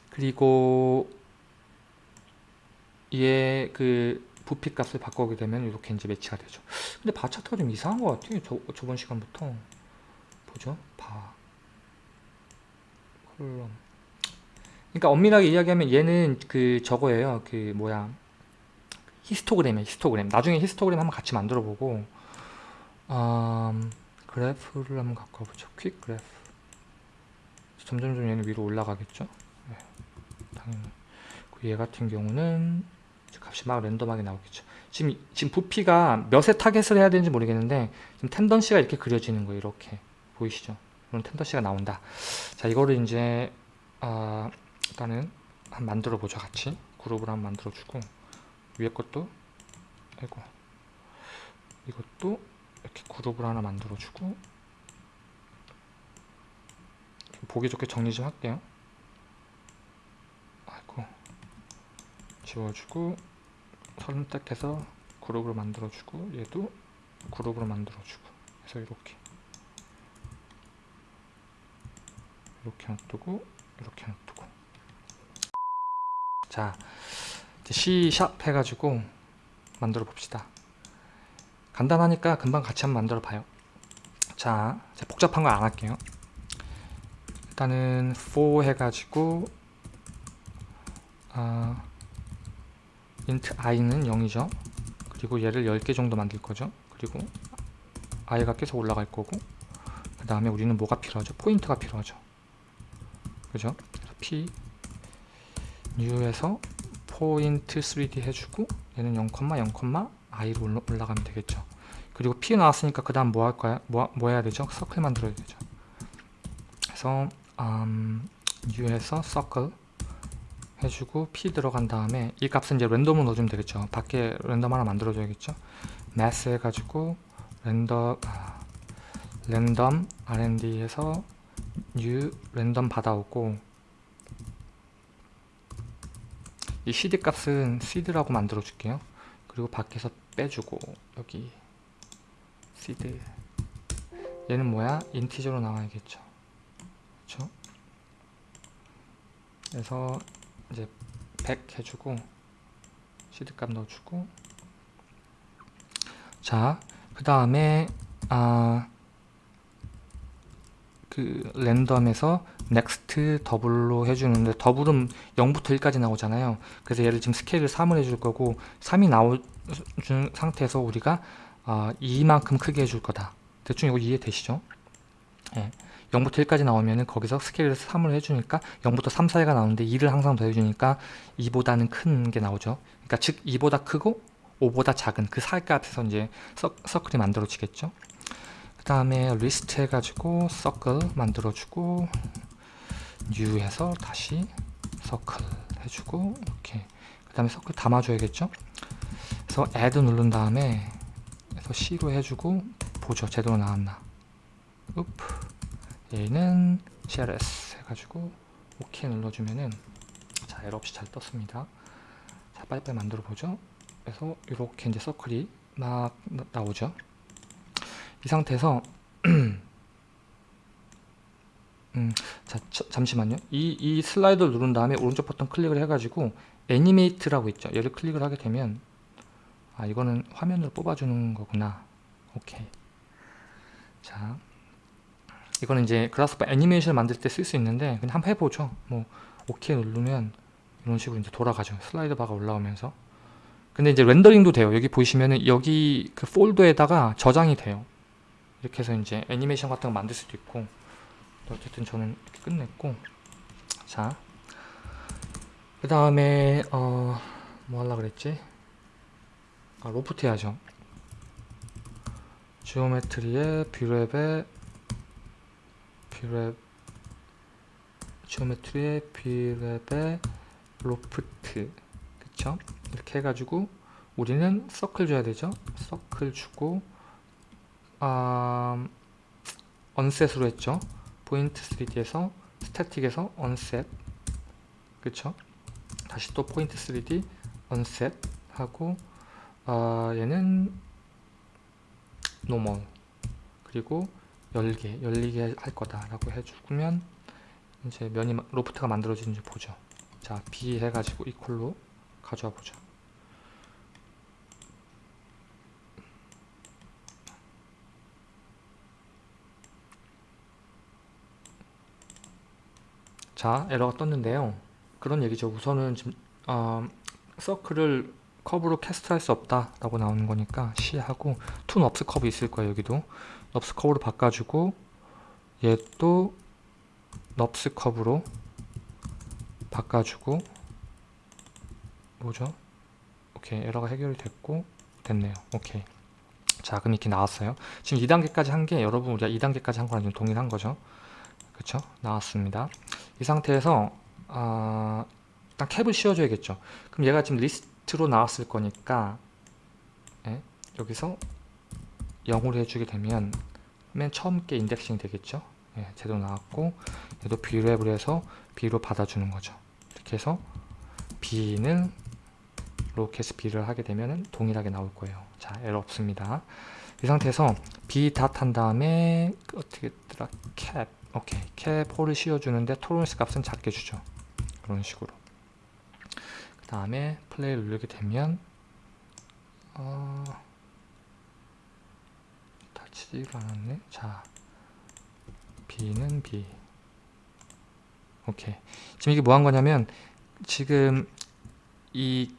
그리고 얘 그 부피 값을 바꾸게 되면 이렇게 이제 매치가 되죠. 근데 바 차트가 좀 이상한 것 같아요 저, 저번 시간부터. 보죠? 바 콜럼. 그러니까 엄밀하게 이야기하면 얘는 그 저거예요 그 뭐야. 히스토그램이에요 히스토그램. 나중에 히스토그램 한번 같이 만들어 보고 음, 그래프를 한번 갖고 와보죠. quick 그래프. 점점점 얘는 위로 올라가겠죠? 네, 당연히. 그 얘 같은 경우는 값이 막 랜덤하게 나오겠죠. 지금 지금 부피가 몇의 target을 해야 되는지 모르겠는데 지금 tendency가 이렇게 그려지는 거예요 이렇게. 보이시죠? 이런 tendency가 나온다. 자 이거를 이제 아 일단은 한 만들어 보죠 같이. 그룹을 한번 만들어 주고 위에 것도 아이고 이것도 이렇게 그룹을 하나 만들어 주고 좀 보기 좋게 정리 좀 할게요 아이고 지워주고 선택해서 그룹으로 만들어주고 얘도 그룹으로 만들어주고 그래서 이렇게. 이렇게 놔두고 이렇게 놔두고. 자 이제 C샵 해가지고 만들어 봅시다. 간단하니까 금방 같이 한번 만들어 봐요. 자 복잡한 거 안 할게요. 일단은 for 해가지고 아 int i는 0이죠. 그리고 얘를 10개 정도 만들 거죠. 그리고 i가 계속 올라갈 거고 그 다음에 우리는 뭐가 필요하죠? 포인트가 필요하죠. 그죠? p new에서 포인트 3d 해주고 얘는 0,0, i로 올라, 올라가면 되겠죠. 그리고 p 나왔으니까 그 다음 뭐 할까요 뭐, 뭐 해야 되죠? 서클 만들어야 되죠. 그래서 음, new에서 circle 해주고 p 들어간 다음에 이 값은 이제 랜덤으로 넣어주면 되겠죠. 밖에 랜덤 하나 만들어줘야겠죠. Mass 해가지고 랜덤 아, 랜덤 R&D에서 new 랜덤 받아오고 이 cd 값은 seed라고 만들어 줄게요. 그리고 밖에서 빼주고 여기 seed. 얘는 뭐야? 인티저로 나와야겠죠. 그렇죠 그래서 이제 100 해주고 seed 값 넣어주고 자 그 다음에 아, 그 랜덤에서 next 더블로 해주는데 double은 0부터 1까지 나오잖아요 그래서 얘를 지금 스케일을 3을 해줄 거고 3이 나온 상태에서 우리가 아, 2만큼 크게 해줄 거다 대충 이거 이해되시죠? 예. 0부터 1까지 나오면은 거기서 스케일을 3을 해주니까 0부터 3 사이가 나오는데 2를 항상 더해주니까 2보다는 큰 게 나오죠. 그러니까 즉 2보다 크고 5보다 작은 그 사이값에서 이제 서, 서클이 만들어지겠죠. 그 다음에 리스트 해가지고 서클 만들어주고 new 해서 다시 서클 해주고 이렇게 그 다음에 서클 담아줘야겠죠. 그래서 add 누른 다음에 그래서 C로 해주고 보죠. 제대로 나왔나. oops. 얘는 CRS 해가지고 OK 눌러주면은 자 에러 없이 잘 떴습니다. 자 빨리빨리 만들어 보죠. 그래서 이렇게 이제 서클이 막 나오죠. 이 상태에서 음, 자 저, 잠시만요. 이, 이 슬라이드를 누른 다음에 오른쪽 버튼 클릭을 해가지고 애니메이트라고 있죠. 얘를 클릭을 하게 되면 아 이거는 화면으로 뽑아주는 거구나. 오케이. 자 이거는 이제 그라스파 애니메이션을 만들 때 쓸 수 있는데 그냥 한번 해보죠. 뭐 오케이 누르면 이런 식으로 이제 돌아가죠. 슬라이드 바가 올라오면서. 근데 이제 렌더링도 돼요. 여기 보시면은 여기 그 폴더에다가 저장이 돼요. 이렇게 해서 이제 애니메이션 같은 거 만들 수도 있고. 어쨌든 저는 이렇게 끝냈고. 자. 그 다음에 어 뭐 하려 그랬지? 아 로프트 해야죠. 지오메트리에 뷰랩에 뷰랩 지오메트리의 뷰랩의 로프트. 그쵸? 이렇게 해가지고 우리는 서클 줘야 되죠? 서클 주고 아, unset으로 했죠? 포인트 3D에서 스태틱에서 언셋. 그쵸? 다시 또 포인트 3D unset 하고 아, 얘는 normal. 그리고 열게 열리게 할 거다라고 해주면 이제 면이 loft가 만들어지는지 보죠. 자 B 해가지고 equal로 가져와 보죠. 자 에러가 떴는데요 그런 얘기죠 우선은 지금 어, 서클을 커브로 cast할 수 없다 라고 나오는 거니까 C 하고 to nurbs curve 있을 거예요 여기도 nurbs curve로 바꿔주고 얘도 nurbs curve로 바꿔주고 뭐죠? 오케이 에러가 해결이 됐고 됐네요. 오케이. 자 그럼 이렇게 나왔어요. 지금 2단계까지 한 게 여러분 우리가 2단계까지 한 거랑 좀 동일한 거죠? 그쵸? 나왔습니다. 이 상태에서 아, 일단 캡을 씌워줘야겠죠. 그럼 얘가 지금 리스트로 나왔을 거니까 예, 여기서 0으로 해주게 되면 맨 처음 게 인덱싱이 되겠죠? 예, 제대로 나왔고 얘도 B랩을 해서 B로 받아주는 거죠. 이렇게 해서 B는 로켓 B를 하게 되면 동일하게 나올 거예요. 자 에러 없습니다. 이 상태에서 B 닷한 다음에 그 어떻게 했더라? 캡 오케이. 캡 홀을 씌워주는데 토론스 값은 작게 주죠. 그런 식으로. 그 다음에 플레이를 누르게 되면 어... 닫히지가 않았네? 자 B는 B. 오케이. 지금 이게 뭐 한 거냐면 지금 이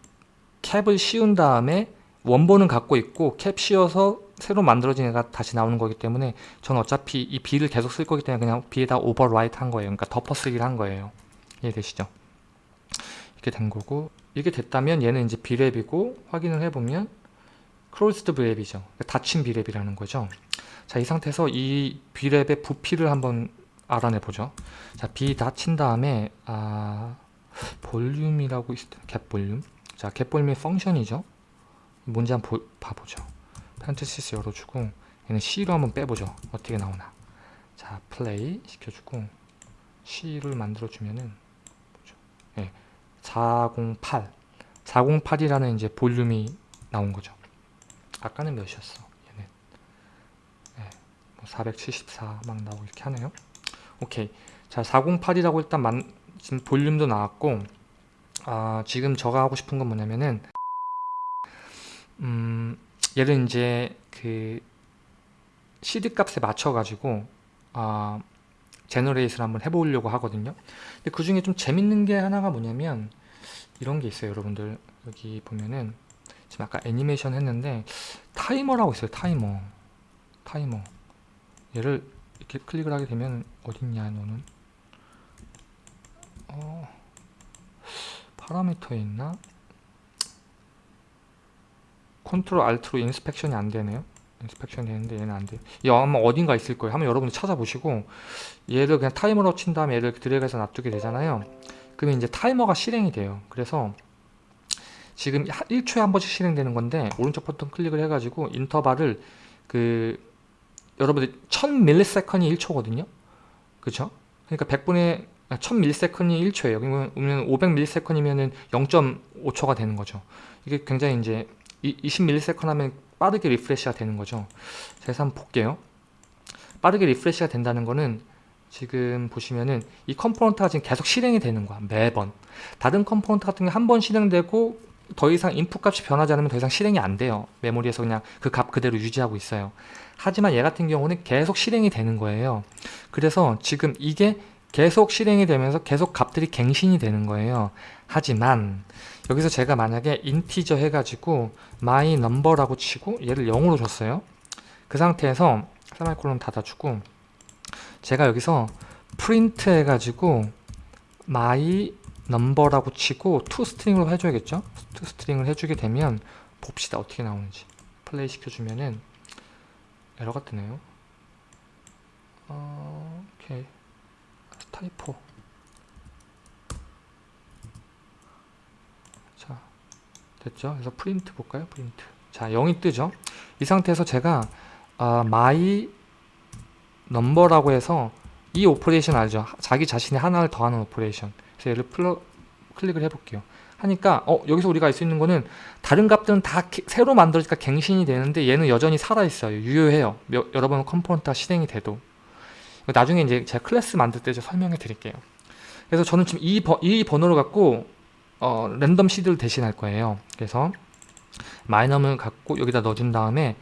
캡을 씌운 다음에 원본은 갖고 있고 캡 씌워서 새로 만들어진 애가 다시 나오는 거기 때문에 저는 어차피 이 B를 계속 쓸 거기 때문에 그냥 B에다 overwrite 한 거예요. 그러니까 덮어쓰기를 한 거예요. 이해되시죠? 이렇게 된 거고 이게 됐다면 얘는 이제 Brep이고 확인을 해보면 closed Brep이죠. 그러니까 닫힌 Brep이라는 거죠 자 이 상태에서 이 Brep의 부피를 한번 알아내 보죠. 자 B 닫힌 다음에 아 볼륨이라고 있을 get volume. 자 get volume의 function이죠. 뭔지 한번 보, 봐보죠. parenthesis 열어주고 얘는 C로 한번 빼보죠. 어떻게 나오나. 자 플레이 시켜주고 C를 만들어주면은? 예, 408 408이라는 이제 볼륨이 나온 거죠. 아까는 몇이었어 474 막 나오고 이렇게 하네요. 오케이. 자 408이라고 일단 만, 지금 볼륨도 나왔고 아, 지금 저가 하고 싶은 건 뭐냐면은 음, 얘를 이제 그 seed 값에 맞춰 가지고 아, generate를 한번 해보려고 하거든요. 근데 그 중에 좀 재밌는 게 하나가 뭐냐면 이런 게 있어요 여러분들. 여기 보면은 지금 아까 애니메이션 했는데 타이머라고 있어요 타이머. 타이머 얘를 이렇게 클릭을 하게 되면 어딨냐 너는 어, 파라미터에 있나? control alt로 inspection이 안 되네요. inspection이 되는데 얘는 안 돼요. 얘 아마 어딘가 있을 거예요. 한번 여러분들 찾아보시고 얘를 그냥 타이머로 친 다음에 얘를 드래그해서 놔두게 되잖아요. 그러면 이제 타이머가 실행이 돼요. 그래서 지금 1초에 한 번씩 실행되는 건데 오른쪽 버튼 클릭을 해가지고 인터벌을 그 여러분들 1000ms이 1초거든요. 그쵸? 그러니까 100분의 1000ms이 1초예요. 그러면 500ms이면은 0.5초가 되는 거죠. 이게 굉장히 이제 20ms 하면 빠르게 refresh가 되는 거죠. 제가 한번 볼게요. 빠르게 refresh가 된다는 거는 지금 보시면은 이 component가 지금 계속 실행이 되는 거야. 매번. 다른 component 같은 게 한 번 실행되고 더 이상 인풋 값이 변하지 않으면 더 이상 실행이 안 돼요. 메모리에서 그냥 그 값 그대로 유지하고 있어요. 하지만 얘 같은 경우는 계속 실행이 되는 거예요. 그래서 지금 이게 계속 실행이 되면서 계속 값들이 갱신이 되는 거예요. 하지만 여기서 제가 만약에 인티저 해가지고 my number라고 치고 얘를 0으로 줬어요. 그 상태에서 세마이콜론 닫아주고 제가 여기서 프린트 해가지고 my number라고 치고 to string으로 해줘야겠죠? to string을 해주게 되면 봅시다 어떻게 나오는지 플레이 시켜주면은 에러가 뜨네요. 어, 오케이. typo. 자 됐죠? 그래서 프린트 볼까요? 프린트. 자 0이 뜨죠? 이 상태에서 제가 어, my number라고 해서 이 operation 알죠? 자기 자신이 하나를 더하는 operation. 그래서 얘를 플러, 클릭을 해볼게요 하니까 어 여기서 우리가 알 수 있는 거는 다른 값들은 다 개, 새로 만들어지니까 갱신이 되는데 얘는 여전히 살아있어요 유효해요 여러 번 component가 실행이 돼도 나중에 이제 제가 클래스 만들 때 설명해 드릴게요. 그래서 저는 지금 이, 번, 이 번호를 갖고 어, random seed를 대신할 거예요. 그래서 my number을 갖고 여기다 넣어준 다음에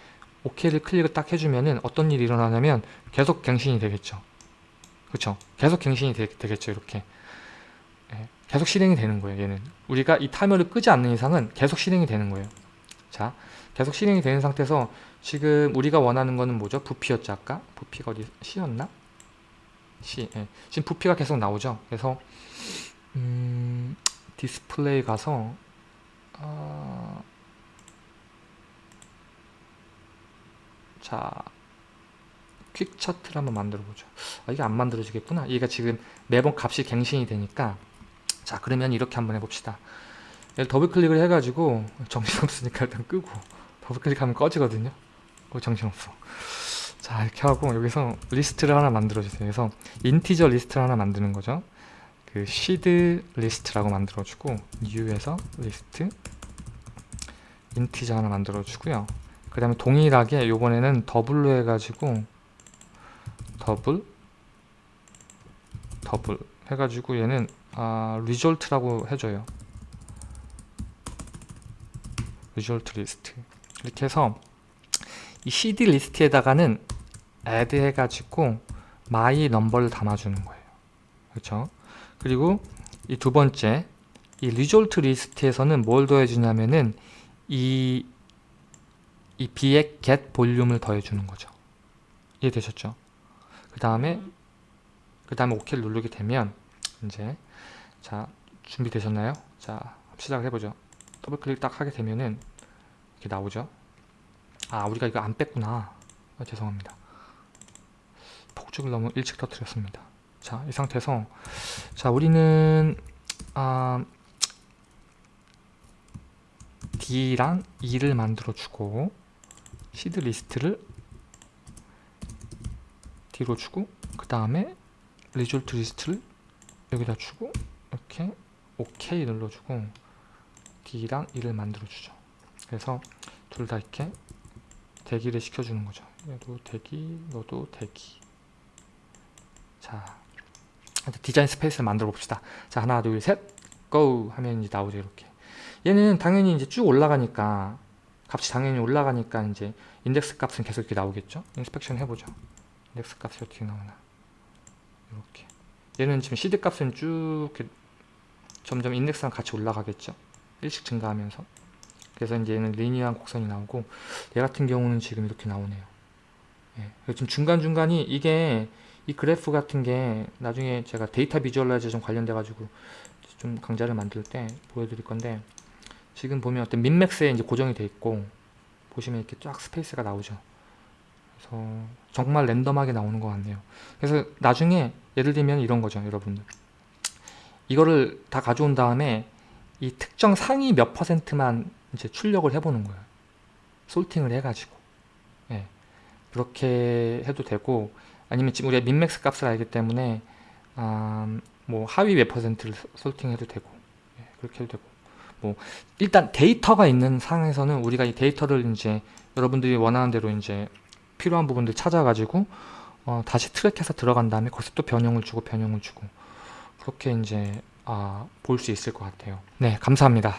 OK를 클릭을 딱 해주면은 어떤 일이 일어나냐면 계속 갱신이 되겠죠. 그렇죠? 계속 갱신이 되, 겠죠 이렇게. 계속 실행이 되는 거예요 얘는. 우리가 이 타이머를 끄지 않는 이상은 계속 실행이 되는 거예요. 자 계속 실행이 되는 상태에서 지금 우리가 원하는 거는 뭐죠? 부피였죠 아까? 부피가 어디 C였나? C 예. 지금 부피가 계속 나오죠? 그래서 음, 디스플레이 가서 어, 자 quick chart를 한번 만들어 보죠. 아, 이게 안 만들어지겠구나. 얘가 지금 매번 값이 갱신이 되니까 자 그러면 이렇게 한번 해봅시다. 얘를 더블 클릭을 해가지고 정신없으니까 일단 끄고 더블 클릭하면 꺼지거든요. 어, 정신없어. 자 이렇게 하고 여기서 리스트를 하나 만들어 주세요. 그래서 integer list를 하나 만드는 거죠. 그 시드 리스트라고 만들어 주고 new에서 리스트 Integer 하나 만들어 주고요. 그 다음에 동일하게 요번에는 더블로 해가지고 더블 더블 해가지고 얘는 아, result라고 해줘요. result 리스트 이렇게 해서 이 seed 리스트에다가는 add 해가지고 my number를 담아주는 거예요. 그렇죠? 그리고 이 두 번째 이 result 리스트에서는 뭘 더해주냐면은 이, 이 b의 get 볼륨을 더해주는 거죠. 이해되셨죠? 그 다음에 그 다음에 OK를 누르게 되면 이제 자 준비되셨나요? 자 시작을 해보죠. 더블 클릭 딱 하게 되면은 이렇게 나오죠. 아 우리가 이거 안 뺐구나. 아, 죄송합니다. 폭죽을 너무 일찍 터뜨렸습니다. 자 이 상태에서 자 우리는 아, D랑 E를 만들어 주고 시드 리스트를 D로 주고 그 다음에 result 리스트를 여기다 주고 이렇게 OK 눌러주고 D랑 E를 만들어 주죠. 그래서 둘 다 이렇게 대기를 시켜주는 거죠. 얘도 대기 너도 대기. 자 디자인 스페이스를 만들어 봅시다. 자 하나 둘 셋 go 하면 이제 나오죠 이렇게. 얘는 당연히 이제 쭉 올라가니까 값이 당연히 올라가니까 이제 인덱스 값은 계속 이렇게 나오겠죠? inspection 해보죠. 인덱스 값이 어떻게 나오나. 이렇게. 얘는 지금 시드 값은 쭉 이렇게 점점 인덱스랑 같이 올라가겠죠? 일씩 증가하면서. 그래서 이제 얘는 리니어한 곡선이 나오고 얘 같은 경우는 지금 이렇게 나오네요. 예. 지금 중간중간이 이게 이 그래프 같은 게 나중에 제가 데이터 visualization 관련돼 가지고 좀 강좌를 만들 때 보여드릴 건데 지금 보면 어떤 min max에 이제 고정이 돼 있고 보시면 이렇게 쫙 스페이스가 나오죠. 그래서 정말 랜덤하게 나오는 것 같네요. 그래서 나중에 예를 들면 이런 거죠 여러분들 이거를 다 가져온 다음에 이 특정 상위 몇 퍼센트만 이제 출력을 해보는 거예요. 솔팅을 해가지고. 예. 그렇게 해도 되고 아니면 지금 우리가 민맥스 값을 알기 때문에 음, 뭐 하위 몇 퍼센트를 솔팅해도 되고. 예, 그렇게 해도 되고. 뭐 일단 데이터가 있는 상황에서는 우리가 이 데이터를 이제 여러분들이 원하는 대로 이제 필요한 부분들 찾아가지고 어, 다시 트랙해서 들어간 다음에 거기서 또 변형을 주고 변형을 주고 그렇게 이제 아, 볼 수 있을 것 같아요. 네, 감사합니다.